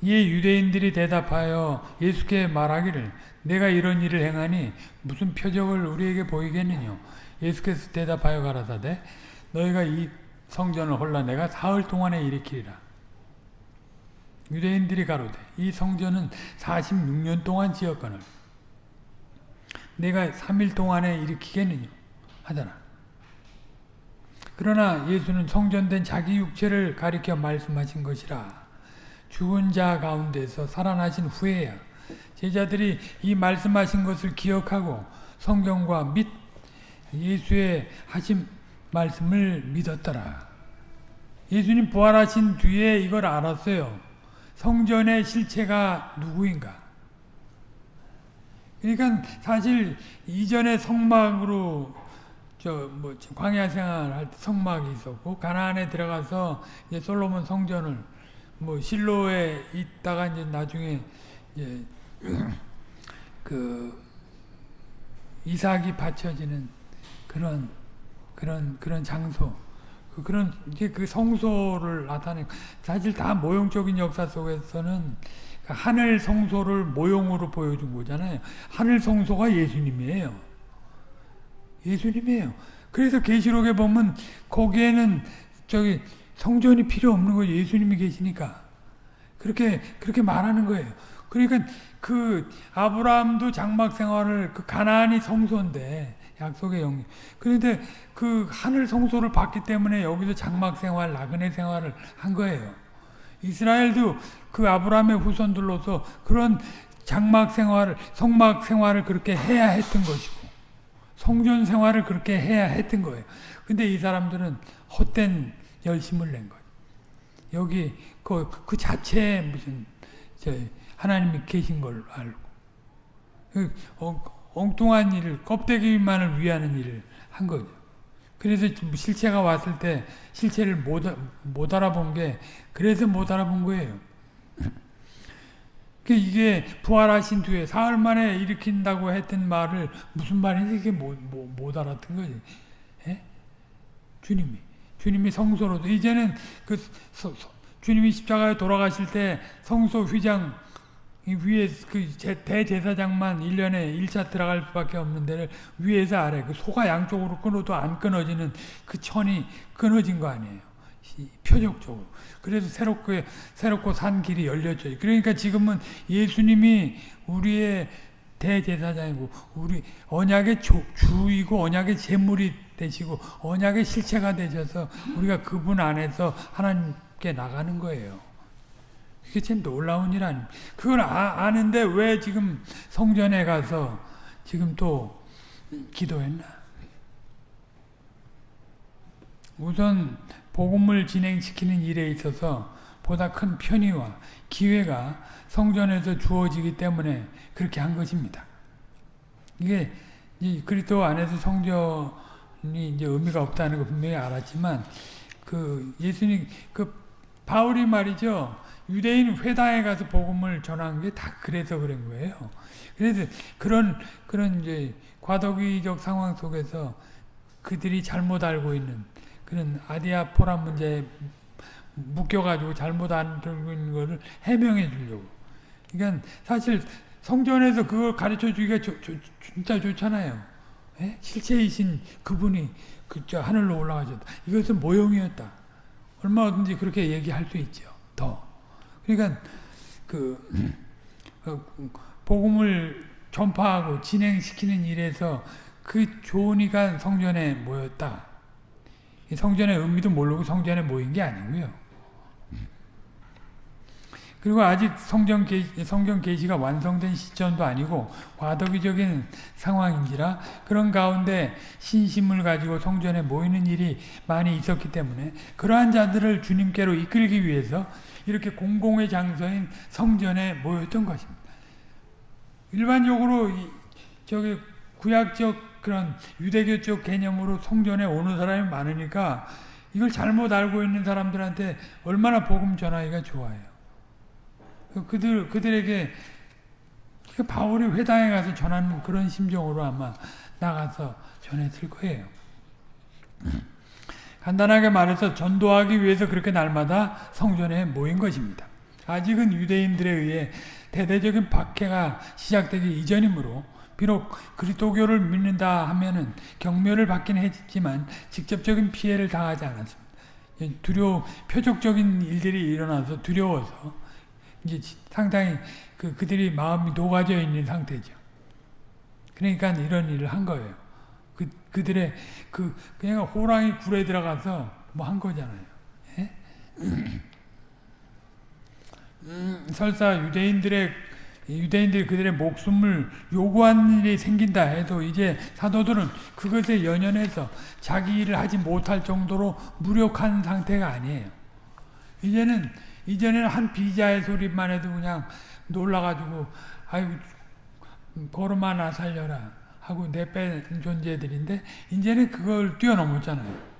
S1: 이에 유대인들이 대답하여 예수께 말하기를 내가 이런 일을 행하니 무슨 표적을 우리에게 보이겠느냐 예수께서 대답하여 가라사대 너희가 이 성전을 홀라 내가 사흘 동안에 일으키리라. 유대인들이 가로되 이 성전은 46년 동안 지었거늘. 내가 3일 동안에 일으키겠느냐? 하잖아. 그러나 예수는 성전된 자기 육체를 가리켜 말씀하신 것이라 죽은 자 가운데서 살아나신 후에야 제자들이 이 말씀하신 것을 기억하고 성경과 및 예수의 하신 말씀을 믿었더라. 예수님 부활하신 뒤에 이걸 알았어요. 성전의 실체가 누구인가? 그러니까 사실 이전에 성막으로 저뭐 광야 생활할 때 성막이 있었고 가나안에 들어가서 이제 솔로몬 성전을 뭐 실로에 있다가 이제 나중에 이제 [clears throat] 그 이삭이 바쳐지는 그런 그런 그런 장소 그 그런 이게 그 성소를 나타내 사실 다 모형적인 역사 속에서는 그 하늘 성소를 모형으로 보여준 거잖아요. 하늘 성소가 예수님이에요. 예수님이에요. 그래서 계시록에 보면 거기에는 저기 성전이 필요 없는 거 예수님이 계시니까 그렇게 그렇게 말하는 거예요. 그러니까 그 아브라함도 장막 생활을 그 가나안이 성소인데 약속의 영. 그런데 그 하늘 성소를 받기 때문에 여기서 장막 생활, 나그네 생활을 한 거예요. 이스라엘도 그 아브라함의 후손들로서 그런 장막 생활을, 성막 생활을 그렇게 해야 했던 것이고, 성전 생활을 그렇게 해야 했던 거예요. 근데 이 사람들은 헛된 열심을 낸 거예요. 여기 그, 그 자체에 무슨 하나님이 계신 걸 알고 그, 어, 엉뚱한 일을 껍데기만을 위하는 일을 한 거죠. 그래서 실체가 왔을 때 실체를 못, 못 알아본 게 그래서 못 알아본 거예요. 그 이게 부활하신 뒤에 사흘 만에 일으킨다고 했던 말을 무슨 말인지 이게 못, 못, 못 알았던 거지. 예? 주님이 주님이 성소로도 이제는 그 서, 서, 주님이 십자가에 돌아가실 때 성소 휘장 위에 그 대제사장만 1년에 1차 들어갈 수밖에 없는 데를 위에서 아래 그 소가 양쪽으로 끊어도 안 끊어지는 그 천이 끊어진 거 아니에요. 표적적으로. 그래서 새롭게 새롭고 산 길이 열렸죠. 그러니까 지금은 예수님이 우리의 대제사장이고 우리 언약의 조, 주이고 언약의 제물이 되시고 언약의 실체가 되셔서 우리가 그분 안에서 하나님께 나가는 거예요. 그게 참 놀라운 일 아닙니까? 그걸 아, 아는데 왜 지금 성전에 가서 지금 또 기도했나? 우선 복음을 진행시키는 일에 있어서 보다 큰 편의와 기회가 성전에서 주어지기 때문에 그렇게 한 것입니다. 이게 그리스도 안에서 성전이 이제 의미가 없다는 거 분명히 알았지만 그 예수님 그 바울이 말이죠. 유대인 회당에 가서 복음을 전한 게 다 그래서 그런 거예요. 그래서 그런 그런 이제 과도기적 상황 속에서 그들이 잘못 알고 있는 그런 아디아포라 문제에 묶여가지고 잘못 알고 있는 것을 해명해 주려고. 그러니까 사실 성전에서 그걸 가르쳐 주기가 조, 조, 진짜 좋잖아요. 예? 실체이신 그분이 그저 하늘로 올라가셨다. 이것은 모형이었다. 얼마든지 그렇게 얘기할 수 있죠. 더. 그러니까 그 어, 복음을 전파하고 진행시키는 일에서 그 좋은 이가 성전에 모였다. 성전의 의미도 모르고 성전에 모인 게 아니고요. 그리고 아직 성경 계시, 성경 계시가 완성된 시점도 아니고 과도기적인 상황인지라 그런 가운데 신심을 가지고 성전에 모이는 일이 많이 있었기 때문에 그러한 자들을 주님께로 이끌기 위해서 이렇게 공공의 장소인 성전에 모였던 것입니다. 일반적으로 저기 구약적 그런 유대교 쪽 개념으로 성전에 오는 사람이 많으니까 이걸 잘못 알고 있는 사람들한테 얼마나 복음 전하기가 좋아요. 그들 그들에게 그 바울이 회당에 가서 전하는 그런 심정으로 아마 나가서 전했을 거예요. 간단하게 말해서 전도하기 위해서 그렇게 날마다 성전에 모인 것입니다. 아직은 유대인들에 의해 대대적인 박해가 시작되기 이전이므로 비록 그리스도교를 믿는다 하면은 경멸을 받긴 했지만 직접적인 피해를 당하지 않았습니다. 두려워 표적적인 일들이 일어나서 두려워서 이제 상당히 그 그들이 마음이 녹아져 있는 상태죠. 그러니까 이런 일을 한 거예요. 그 그들의 그 그냥 호랑이 굴에 들어가서 뭐 한 거잖아요. 예? 음, 설사 유대인들의 유대인들이 그들의 목숨을 요구한 일이 생긴다 해도 이제 사도들은 그것에 연연해서 자기 일을 하지 못할 정도로 무력한 상태가 아니에요. 이제는 이전에는 한 비자의 소리만 해도 그냥 놀라가지고 아유 보름 하나 살려라 하고 내뺀 존재들인데 이제는 그걸 뛰어넘었잖아요.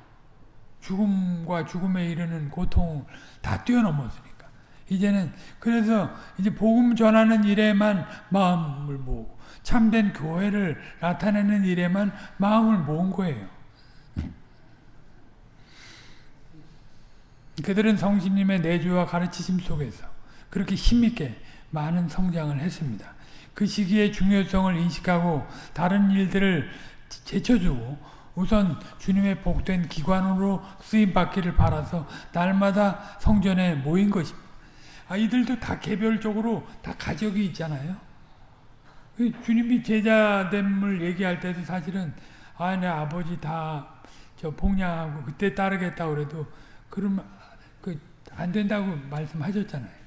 S1: 죽음과 죽음에 이르는 고통을 다 뛰어넘었으니까. 이제는 그래서 이제 복음 전하는 일에만 마음을 모으고 참된 교회를 나타내는 일에만 마음을 모은 거예요. 그들은 성신님의 내주와 가르치심 속에서 그렇게 힘있게 많은 성장을 했습니다. 그 시기의 중요성을 인식하고 다른 일들을 제쳐주고 우선 주님의 복된 기관으로 쓰임 받기를 바라서 날마다 성전에 모인 것입니다. 아, 이들도 다 개별적으로 다 가족이 있잖아요. 그 주님이 제자됨을 얘기할 때도 사실은 아, 내 아버지 다저 봉양하고 그때 따르겠다 그래도 그러면 그 안 된다고 말씀하셨잖아요.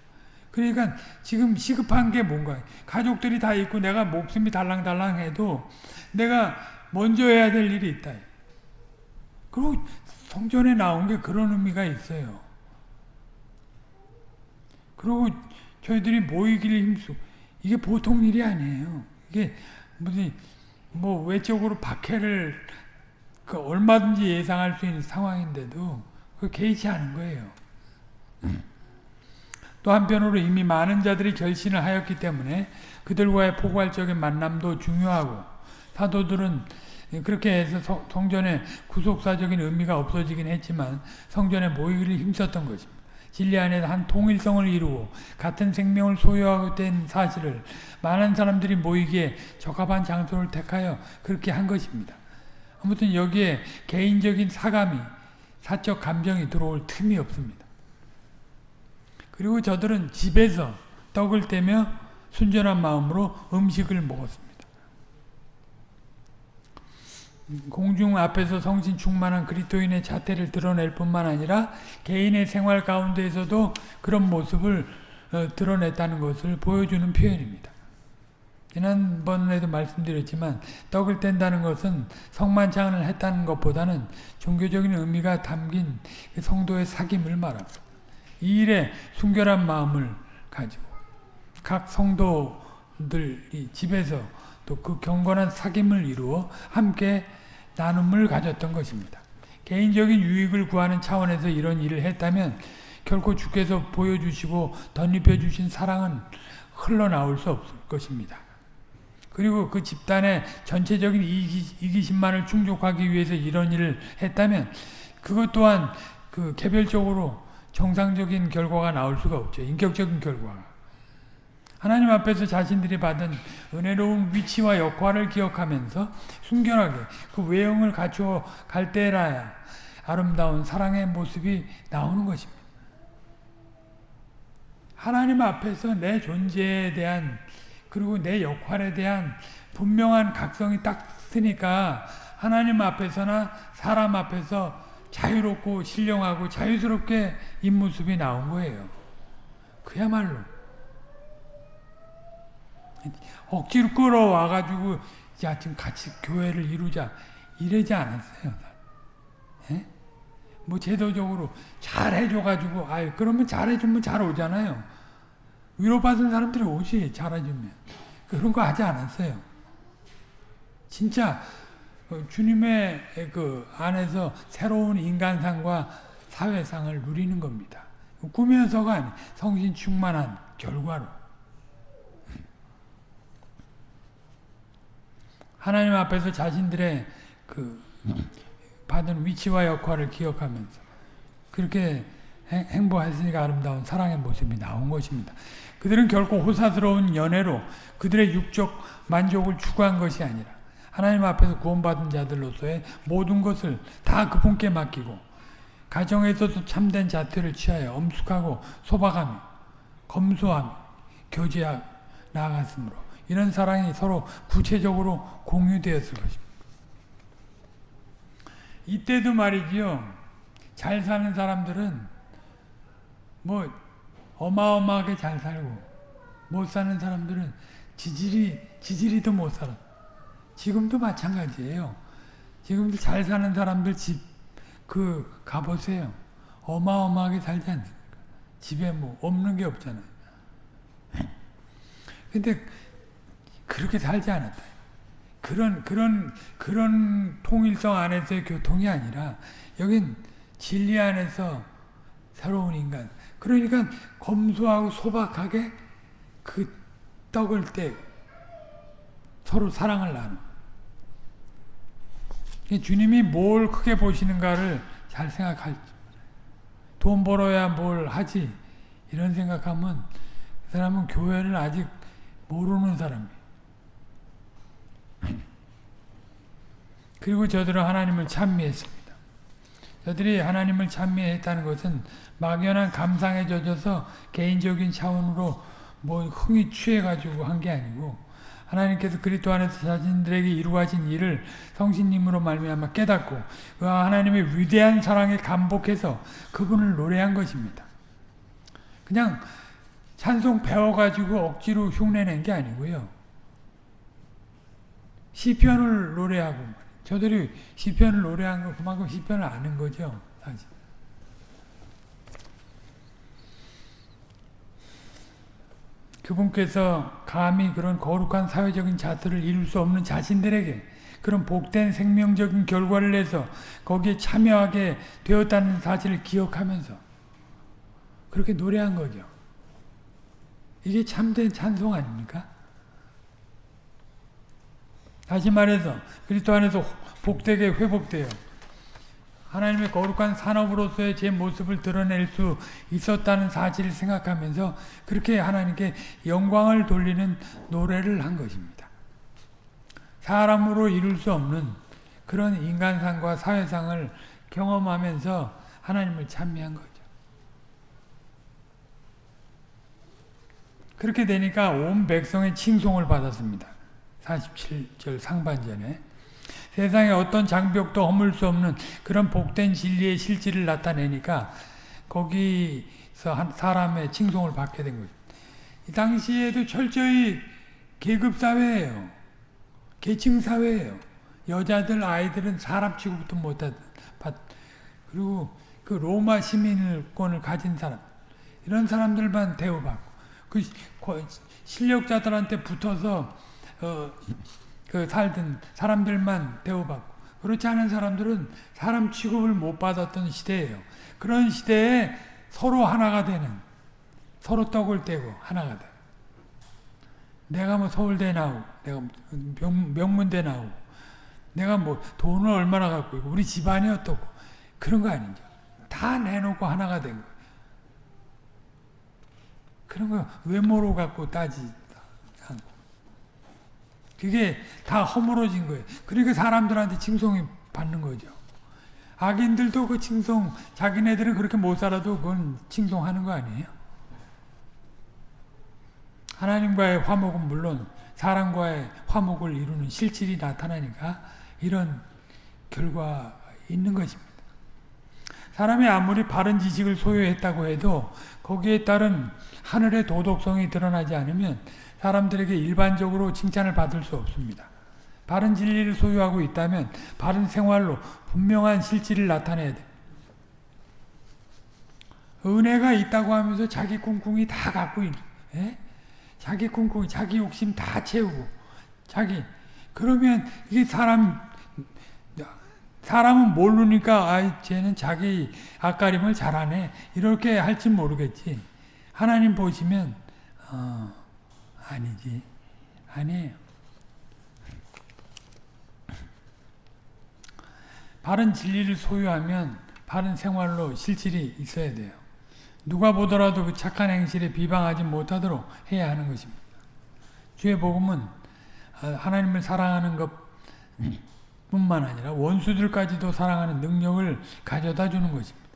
S1: 그러니까 지금 시급한 게 뭔가 가족들이 다 있고 내가 목숨이 달랑달랑해도 내가 먼저 해야 될 일이 있다. 그리고 성전에 나온 게 그런 의미가 있어요. 그리고 저희들이 모이기를 힘쓰고 이게 보통 일이 아니에요. 이게 무슨 뭐 외적으로 박해를 그 얼마든지 예상할 수 있는 상황인데도 그 개의치 않은 거예요. 또 한편으로 이미 많은 자들이 결신을 하였기 때문에 그들과의 포괄적인 만남도 중요하고 사도들은 그렇게 해서 성전의 구속사적인 의미가 없어지긴 했지만 성전에 모이기를 힘썼던 것입니다. 진리 안에서 한 통일성을 이루고 같은 생명을 소유하고 된 사실을 많은 사람들이 모이기에 적합한 장소를 택하여 그렇게 한 것입니다. 아무튼 여기에 개인적인 사감이 사적 감정이 들어올 틈이 없습니다. 그리고 저들은 집에서 떡을 떼며 순전한 마음으로 음식을 먹었습니다. 공중 앞에서 성신 충만한 그리스도인의 자태를 드러낼 뿐만 아니라 개인의 생활 가운데에서도 그런 모습을 어, 드러냈다는 것을 보여주는 표현입니다. 지난번에도 말씀드렸지만 떡을 뗀다는 것은 성만찬을 했다는 것보다는 종교적인 의미가 담긴 그 성도의 사귐을 말합니다. 이 일에 순결한 마음을 가지고 각 성도들이 집에서 또 그 경건한 사귐을 이루어 함께 나눔을 가졌던 것입니다. 개인적인 유익을 구하는 차원에서 이런 일을 했다면 결코 주께서 보여주시고 덧입혀 주신 사랑은 흘러나올 수 없을 것입니다. 그리고 그 집단의 전체적인 이기, 심만을 충족하기 위해서 이런 일을 했다면 그것 또한 그 개별적으로 정상적인 결과가 나올 수가 없죠. 인격적인 결과가. 하나님 앞에서 자신들이 받은 은혜로운 위치와 역할을 기억하면서 순결하게 그 외형을 갖추어 갈 때라야 아름다운 사랑의 모습이 나오는 것입니다. 하나님 앞에서 내 존재에 대한 그리고 내 역할에 대한 분명한 각성이 딱 쓰니까 하나님 앞에서나 사람 앞에서 자유롭고 신령하고 자유스럽게 입모습이 나온 거예요. 그야말로 억지로 끌어와가지고 야 지금 같이 교회를 이루자 이러지 않았어요. 예? 뭐 제도적으로 잘 해줘가지고 아유 그러면 잘해주면 잘 오잖아요. 위로받은 사람들이 오지 잘해주면 그런 거 하지 않았어요. 진짜 어, 주님의 그 안에서 새로운 인간상과 사회상을 누리는 겁니다. 꾸며서가 아니 성신 충만한 결과로. 하나님 앞에서 자신들의 그 받은 위치와 역할을 기억하면서 그렇게 행보했으니까 아름다운 사랑의 모습이 나온 것입니다. 그들은 결코 호사스러운 연애로 그들의 육적 만족을 추구한 것이 아니라 하나님 앞에서 구원받은 자들로서의 모든 것을 다 그분께 맡기고 가정에서도 참된 자태를 취하여 엄숙하고 소박하며 검소함, 교제하 나아갔으므로 이런 사랑이 서로 구체적으로 공유되었을 것입니다. 이때도 말이지요. 잘 사는 사람들은 뭐 어마어마하게 잘 살고 못 사는 사람들은 지질이 지질이도 못 살아. 지금도 마찬가지예요. 지금도 잘 사는 사람들 집 그 가보세요. 어마어마하게 살지 않습니까? 집에 뭐 없는 게 없잖아요. [laughs] 근데 그렇게 살지 않았다. 그런 그런 그런 통일성 안에서의 교통이 아니라 여긴 진리 안에서 새로운 인간. 그러니까 검소하고 소박하게 그 떡을 떼 서로 사랑을 나누. 주님이 뭘 크게 보시는가를 잘 생각할. 돈 벌어야 뭘 하지 이런 생각하면 그 사람은 교회를 아직 모르는 사람이에요. [clears throat] 그리고 저들은 하나님을 찬미했습니다. 저들이 하나님을 찬미했다는 것은 막연한 감상에 젖어서 개인적인 차원으로 뭐 흥이 취해가지고 한 게 아니고 하나님께서 그리스도 안에서 자신들에게 이루어진 일을 성신님으로 말미암아 깨닫고 그 하나님의 위대한 사랑에 감복해서 그분을 노래한 것입니다. 그냥 찬송 배워가지고 억지로 흉내낸 게 아니고요. 시편을 노래하고 저들이 시편을 노래한 거 그만큼 시편을 아는 거죠. 사실. 그분께서 감히 그런 거룩한 사회적인 자세를 이룰 수 없는 자신들에게 그런 복된 생명적인 결과를 내서 거기에 참여하게 되었다는 사실을 기억하면서 그렇게 노래한 거죠. 이게 참된 찬송 아닙니까? 다시 말해서 그리스도 안에서 복되게 회복돼요. 하나님의 거룩한 산업으로서의 제 모습을 드러낼 수 있었다는 사실을 생각하면서 그렇게 하나님께 영광을 돌리는 노래를 한 것입니다. 사람으로 이룰 수 없는 그런 인간상과 사회상을 경험하면서 하나님을 찬미한 거죠. 그렇게 되니까 온 백성의 칭송을 받았습니다. 47절 상반전에 세상에 어떤 장벽도 허물 수 없는 그런 복된 진리의 실질을 나타내니까 거기서 한 사람의 칭송을 받게 된 거죠. 이 당시에도 철저히 계급 사회예요. 계층 사회예요. 여자들 아이들은 사람 취급도 못하던 그리고 그 로마 시민권을 가진 사람 이런 사람들만 대우받고 그 실력자들한테 붙어서 어, 그 살던 사람들만 대우받고 그렇지 않은 사람들은 사람 취급을 못 받았던 시대예요. 그런 시대에 서로 하나가 되는 서로 떡을 떼고 하나가 돼. 내가 뭐 서울대 나오고 내가 명, 명문대 나오고 내가 뭐 돈을 얼마나 갖고 있고 우리 집안이 어떻고 그런 거 아니죠. 다 내놓고 하나가 된 거예요. 그런 거 외모로 갖고 따지 그게 다 허물어진 거예요. 그러니까 사람들한테 칭송이 받는 거죠. 악인들도 그 칭송, 자기네들은 그렇게 못 살아도 그건 칭송하는 거 아니에요? 하나님과의 화목은 물론 사람과의 화목을 이루는 실질이 나타나니까 이런 결과 있는 것입니다. 사람이 아무리 바른 지식을 소유했다고 해도 거기에 따른 하늘의 도덕성이 드러나지 않으면 사람들에게 일반적으로 칭찬을 받을 수 없습니다. 바른 진리를 소유하고 있다면 바른 생활로 분명한 실질을 나타내야 돼. 은혜가 있다고 하면서 자기 꿍꿍이 다 갖고 있는, 예? 자기 꿍꿍이, 자기 욕심 다 채우고, 자기. 그러면 이게 사람, 사람은 모르니까, 아, 쟤는 자기 앞가림을 잘하네. 이렇게 할지 모르겠지. 하나님 보시면, 어, 아니지. 아니에요. 바른 진리를 소유하면 바른 생활로 실질이 있어야 돼요. 누가 보더라도 그 착한 행실에 비방하지 못하도록 해야 하는 것입니다. 주의 복음은 하나님을 사랑하는 것 뿐만 아니라 원수들까지도 사랑하는 능력을 가져다 주는 것입니다.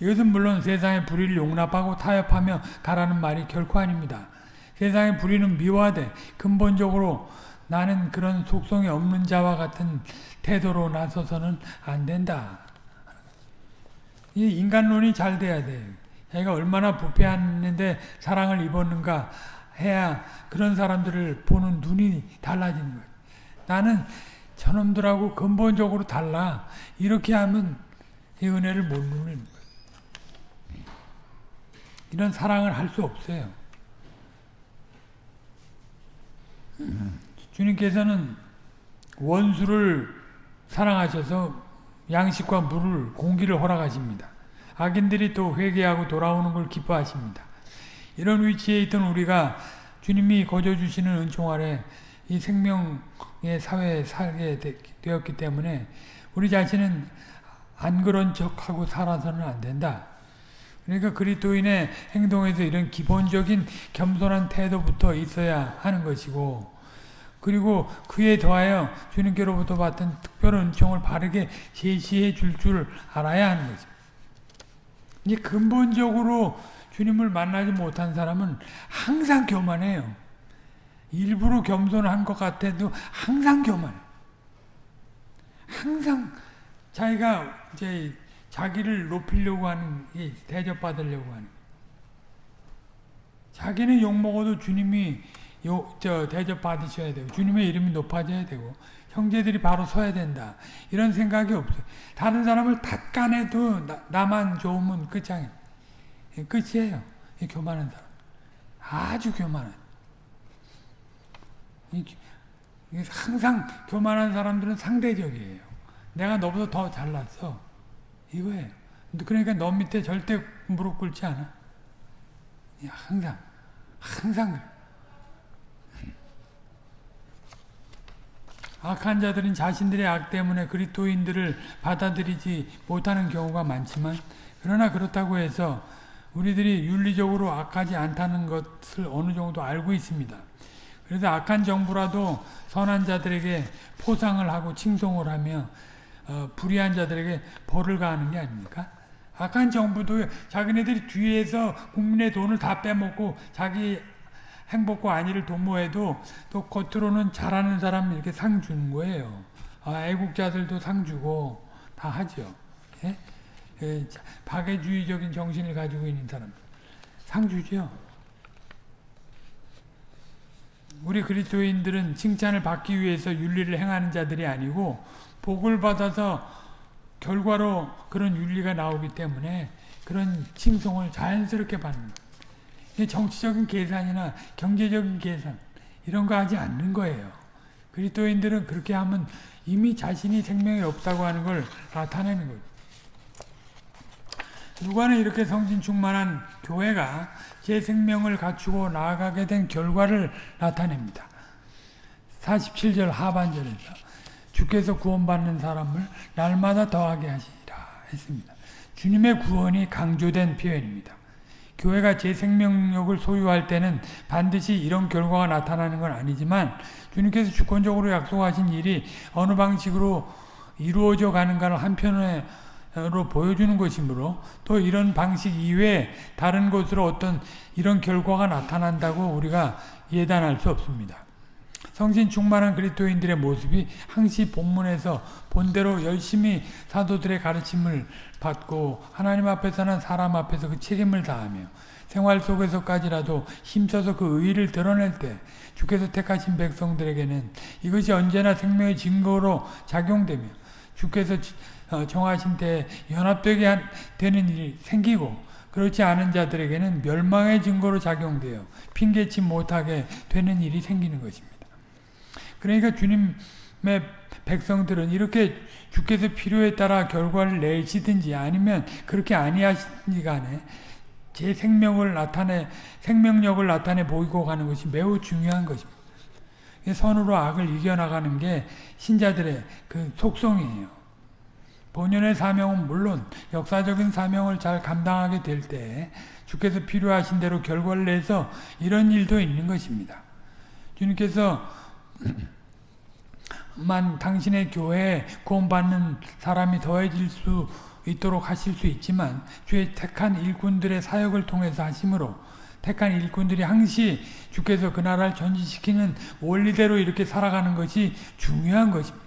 S1: 이것은 물론 세상의 불의를 용납하고 타협하며 가라는 말이 결코 아닙니다. 세상의 불의는 미화돼 근본적으로 나는 그런 속성이 없는 자와 같은 태도로 나서서는 안 된다. 이 인간론이 잘 돼야 돼. 자기가 얼마나 부패했는데 사랑을 입었는가 해야 그런 사람들을 보는 눈이 달라지는 거예요. 나는 저놈들하고 근본적으로 달라. 이렇게 하면 이 은혜를 못 누리는 거예요. 이런 사랑을 할 수 없어요. 주님께서는 원수를 사랑하셔서 양식과 물을 공기를 허락하십니다. 악인들이 또 회개하고 돌아오는 걸 기뻐하십니다. 이런 위치에 있던 우리가 주님이 거저 주시는 은총 아래 이 생명의 사회에 살게 되었기 때문에 우리 자신은 안 그런 척하고 살아서는 안 된다. 그러니까 그리스도인의 행동에서 이런 기본적인 겸손한 태도부터 있어야 하는 것이고 그리고 그에 더하여 주님께로부터 받은 특별한 은총을 바르게 제시해 줄줄 알아야 하는 거죠. 이 근본적으로 주님을 만나지 못한 사람은 항상 교만해요. 일부러 겸손한 것 같아도 항상 교만해. 항상 자기가 이제 자기를 높이려고 하는, 대접받으려고 하는. 자기는 욕먹어도 주님이 요, 저, 대접 받으셔야 되고, 주님의 이름이 높아져야 되고, 형제들이 바로 서야 된다. 이런 생각이 없어요. 다른 사람을 탓간해도 나, 만 좋으면 끝장이에요. 끝이에요. 교만한 사람. 아주 교만한. 항상 교만한 사람들은 상대적이에요. 내가 너보다 더 잘났어. 이거예요. 그러니까 너 밑에 절대 무릎 꿇지 않아. 항상, 항상. 악한 자들은 자신들의 악 때문에 그리스도인들을 받아들이지 못하는 경우가 많지만 그러나 그렇다고 해서 우리들이 윤리적으로 악하지 않다는 것을 어느 정도 알고 있습니다. 그래서 악한 정부라도 선한 자들에게 포상을 하고 칭송을 하며 어, 불의한 자들에게 벌을 가하는 게 아닙니까? 악한 정부도 자기네들이 뒤에서 국민의 돈을 다 빼먹고 자기 행복과 안위를 도모해도 또 겉으로는 잘하는 사람 이렇게 상 주는 거예요. 아, 애국자들도 상 주고 다 하죠. 예? 예, 박애주의적인 정신을 가지고 있는 사람 상 주죠. 우리 그리스도인들은 칭찬을 받기 위해서 윤리를 행하는 자들이 아니고 복을 받아서 결과로 그런 윤리가 나오기 때문에 그런 칭송을 자연스럽게 받는 거예요. 정치적인 계산이나 경제적인 계산 이런 거 하지 않는 거예요. 그리스도인들은 그렇게 하면 이미 자신이 생명이 없다고 하는 걸 나타내는 거예요. 누가는 이렇게 성진 충만한 교회가 제 생명을 갖추고 나아가게 된 결과를 나타냅니다. 47절 하반절에서 주께서 구원받는 사람을 날마다 더하게 하시리라 했습니다. 주님의 구원이 강조된 표현입니다. 교회가 제 생명력을 소유할 때는 반드시 이런 결과가 나타나는 건 아니지만 주님께서 주권적으로 약속하신 일이 어느 방식으로 이루어져 가는가를 한편으로 보여주는 것이므로 또 이런 방식 이외에 다른 곳으로 어떤 이런 결과가 나타난다고 우리가 예단할 수 없습니다. 성신 충만한 그리스도인들의 모습이 항시 본문에서 본대로 열심히 사도들의 가르침을 받고 하나님 앞에서는 사람 앞에서 그 책임을 다하며 생활 속에서까지라도 힘써서 그 의의를 드러낼 때 주께서 택하신 백성들에게는 이것이 언제나 생명의 증거로 작용되며 주께서 어, 정하신 때 연합되게 되는 일이 생기고 그렇지 않은 자들에게는 멸망의 증거로 작용되어 핑계치 못하게 되는 일이 생기는 것입니다. 그러니까 주님의 백성들은 이렇게 주께서 필요에 따라 결과를 내시든지 아니면 그렇게 아니하시니 간에 제 생명을 나타내 생명력을 나타내 보이고 가는 것이 매우 중요한 것입니다. 선으로 악을 이겨나가는 게 신자들의 그 속성이에요. 본연의 사명은 물론 역사적인 사명을 잘 감당하게 될 때 주께서 필요하신 대로 결과를 내서 이런 일도 있는 것입니다. 주님께서 만 당신의 교회에 구원받는 사람이 더해질 수 있도록 하실 수 있지만 주의 택한 일꾼들의 사역을 통해서 하심으로 택한 일꾼들이 항시 주께서 그 나라를 전진시키는 원리대로 이렇게 살아가는 것이 중요한 것입니다.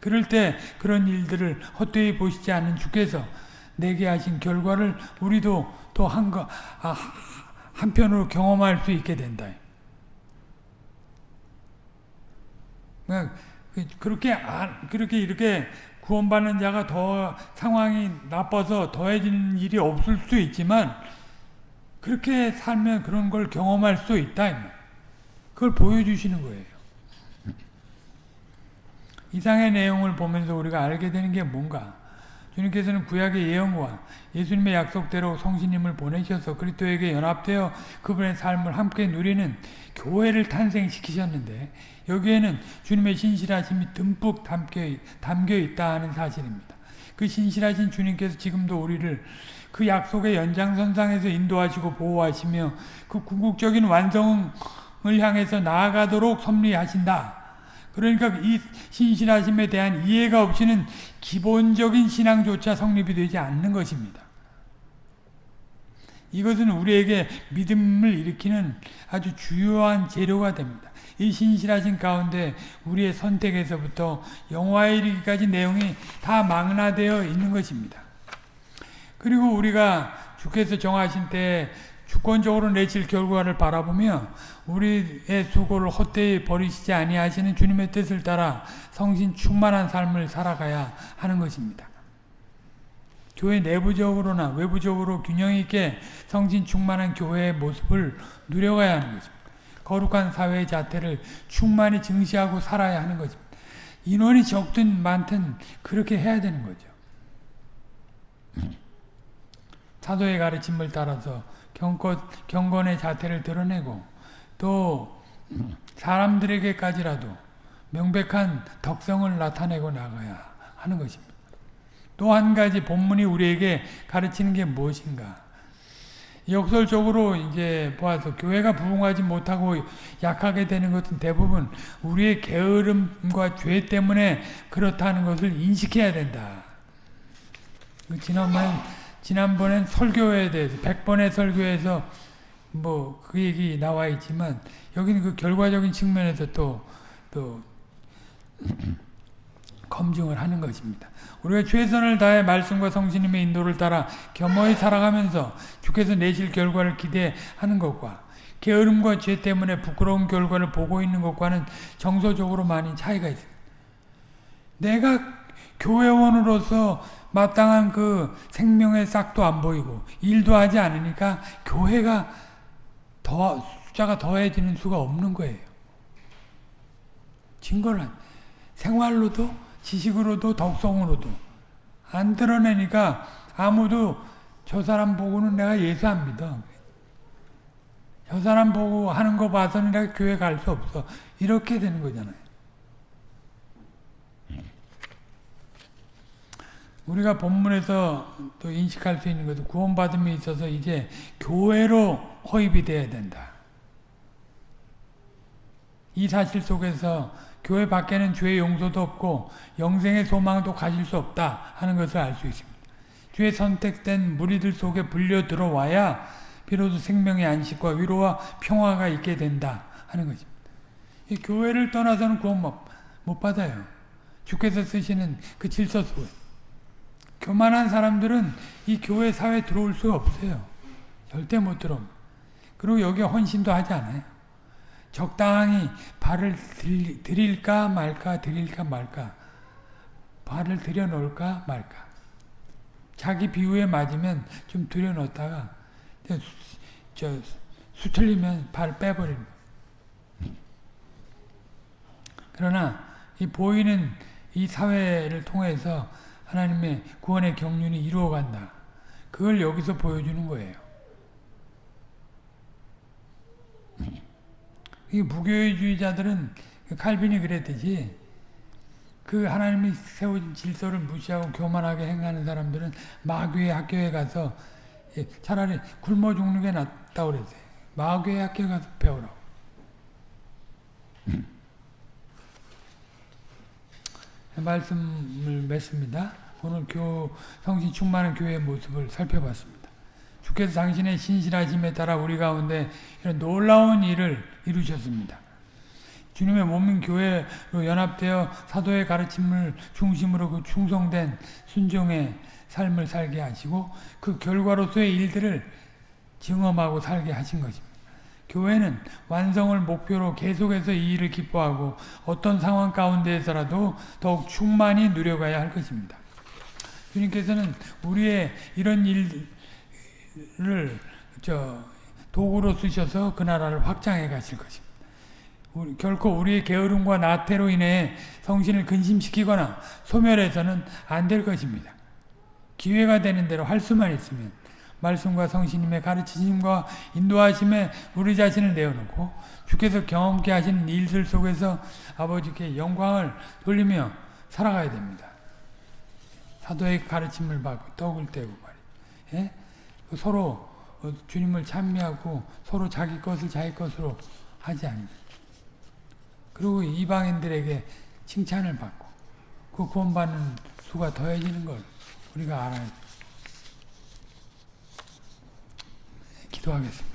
S1: 그럴 때 그런 일들을 헛되이 보시지 않는 주께서 내게 하신 결과를 우리도 또 한, 거, 아, 한편으로 경험할 수 있게 된다. 그러니까 그렇게, 그렇게 이렇게 구원받는 자가 더 상황이 나빠서 더해지는 일이 없을 수 있지만 그렇게 살면 그런 걸 경험할 수 있다. 그걸 보여주시는 거예요. 이상의 내용을 보면서 우리가 알게 되는 게 뭔가 주님께서는 구약의 예언과 예수님의 약속대로 성신님을 보내셔서 그리스도에게 연합되어 그분의 삶을 함께 누리는 교회를 탄생시키셨는데 여기에는 주님의 신실하심이 듬뿍 담겨, 담겨 있다 하는 사실입니다. 그 신실하신 주님께서 지금도 우리를 그 약속의 연장선상에서 인도하시고 보호하시며 그 궁극적인 완성을 향해서 나아가도록 섭리하신다. 그러니까 이 신실하심에 대한 이해가 없이는 기본적인 신앙조차 성립이 되지 않는 것입니다. 이것은 우리에게 믿음을 일으키는 아주 주요한 재료가 됩니다. 이 신실하신 가운데 우리의 선택에서부터 영화에 이르기까지 내용이 다 망라되어 있는 것입니다. 그리고 우리가 주께서 정하신 때 주권적으로 내칠 결과를 바라보며 우리의 수고를 헛되이 버리시지 아니하시는 주님의 뜻을 따라 성신 충만한 삶을 살아가야 하는 것입니다. 교회 내부적으로나 외부적으로 균형 있게 성신 충만한 교회의 모습을 누려가야 하는 것입니다. 거룩한 사회의 자태를 충만히 증시하고 살아야 하는 것입니다. 인원이 적든 많든 그렇게 해야 되는 거죠. 사도의 가르침을 따라서 경건, 경건의 자태를 드러내고 또 사람들에게까지라도 명백한 덕성을 나타내고 나가야 하는 것입니다. 또 한 가지 본문이 우리에게 가르치는 게 무엇인가? 역설적으로 이제 보아서 교회가 부흥하지 못하고 약하게 되는 것은 대부분 우리의 게으름과 죄 때문에 그렇다는 것을 인식해야 된다. 지난번 지난번엔 설교에 대해서 100번의 설교에서 뭐 그 얘기 나와 있지만 여기는 그 결과적인 측면에서 또 또 [clears throat] 검증을 하는 것입니다. 우리가 최선을 다해 말씀과 성신님의 인도를 따라 겸허히 살아가면서 주께서 내실 결과를 기대하는 것과 게으름과 죄 때문에 부끄러운 결과를 보고 있는 것과는 정서적으로 많이 차이가 있습니다. 내가 교회원으로서 마땅한 그 생명의 싹도 안 보이고 일도 하지 않으니까 교회가 더 숫자가 더해지는 수가 없는 거예요. 증거는 생활로도 지식으로도 덕성으로도 안 드러내니까 아무도 저 사람 보고는 내가 예수 안 믿어. 저 사람 보고 하는 거 봐서는 내가 교회 갈 수 없어. 이렇게 되는 거잖아요. 우리가 본문에서 또 인식할 수 있는 것은 구원받음에 있어서 이제 교회로 허입이 돼야 된다. 이 사실 속에서 교회 밖에는 죄의 용서도 없고 영생의 소망도 가질 수 없다 하는 것을 알 수 있습니다. 주의 선택된 무리들 속에 불려 들어와야 비로소 생명의 안식과 위로와 평화가 있게 된다 하는 것입니다. 교회를 떠나서는 구원 못 받아요. 주께서 쓰시는 그 질서 속에. 교만한 사람들은 이 교회 사회에 들어올 수가 없어요. 절대 못 들어. 그리고 여기 헌신도 하지 않아요. 적당히 발을 드릴까 말까 드릴까 말까 발을 들여놓을까 말까 자기 비유에 맞으면 좀 들여놓다가 저 수틀리면 발 빼버리는 그러나 이 보이는 이 사회를 통해서 하나님의 구원의 경륜이 이루어간다. 그걸 여기서 보여주는 거예요. [laughs] 이 무교회주의자들은 칼빈이 그랬듯이 그 하나님이 세워진 질서를 무시하고 교만하게 행하는 사람들은 마귀의 학교에 가서 차라리 굶어 죽는 게 낫다 그랬어요. 마귀의 학교에 가서 배우라고. 말씀을 맺습니다. 오늘 교 성신 충만한 교회의 모습을 살펴봤습니다. 주께서 당신의 신실하심에 따라 우리 가운데 이런 놀라운 일을 이루셨습니다. 주님의 몸인 교회로 연합되어 사도의 가르침을 중심으로 그 충성된 순종의 삶을 살게 하시고 그 결과로서의 일들을 증험하고 살게 하신 것입니다. 교회는 완성을 목표로 계속해서 이 일을 기뻐하고 어떤 상황 가운데에서라도 더욱 충만히 누려가야 할 것입니다. 주님께서는 우리의 이런 일을 저 도구로 쓰셔서 그 나라를 확장해 가실 것입니다. 우리, 결코 우리의 게으름과 나태로 인해 성신을 근심시키거나 소멸해서는 안 될 것입니다. 기회가 되는 대로 할 수만 있으면 말씀과 성신님의 가르치심과 인도하심에 우리 자신을 내어놓고 주께서 경험케 하시는 일들 속에서 아버지께 영광을 돌리며 살아가야 됩니다. 사도의 가르침을 받고 떡을 떼고 말이에요. 예? 서로 어, 주님을 찬미하고 서로 자기 것을 자기 것으로 하지 않습니다. 그리고 이방인들에게 칭찬을 받고 그 구원받는 수가 더해지는 걸 우리가 알아야 돼 기도하겠습니다.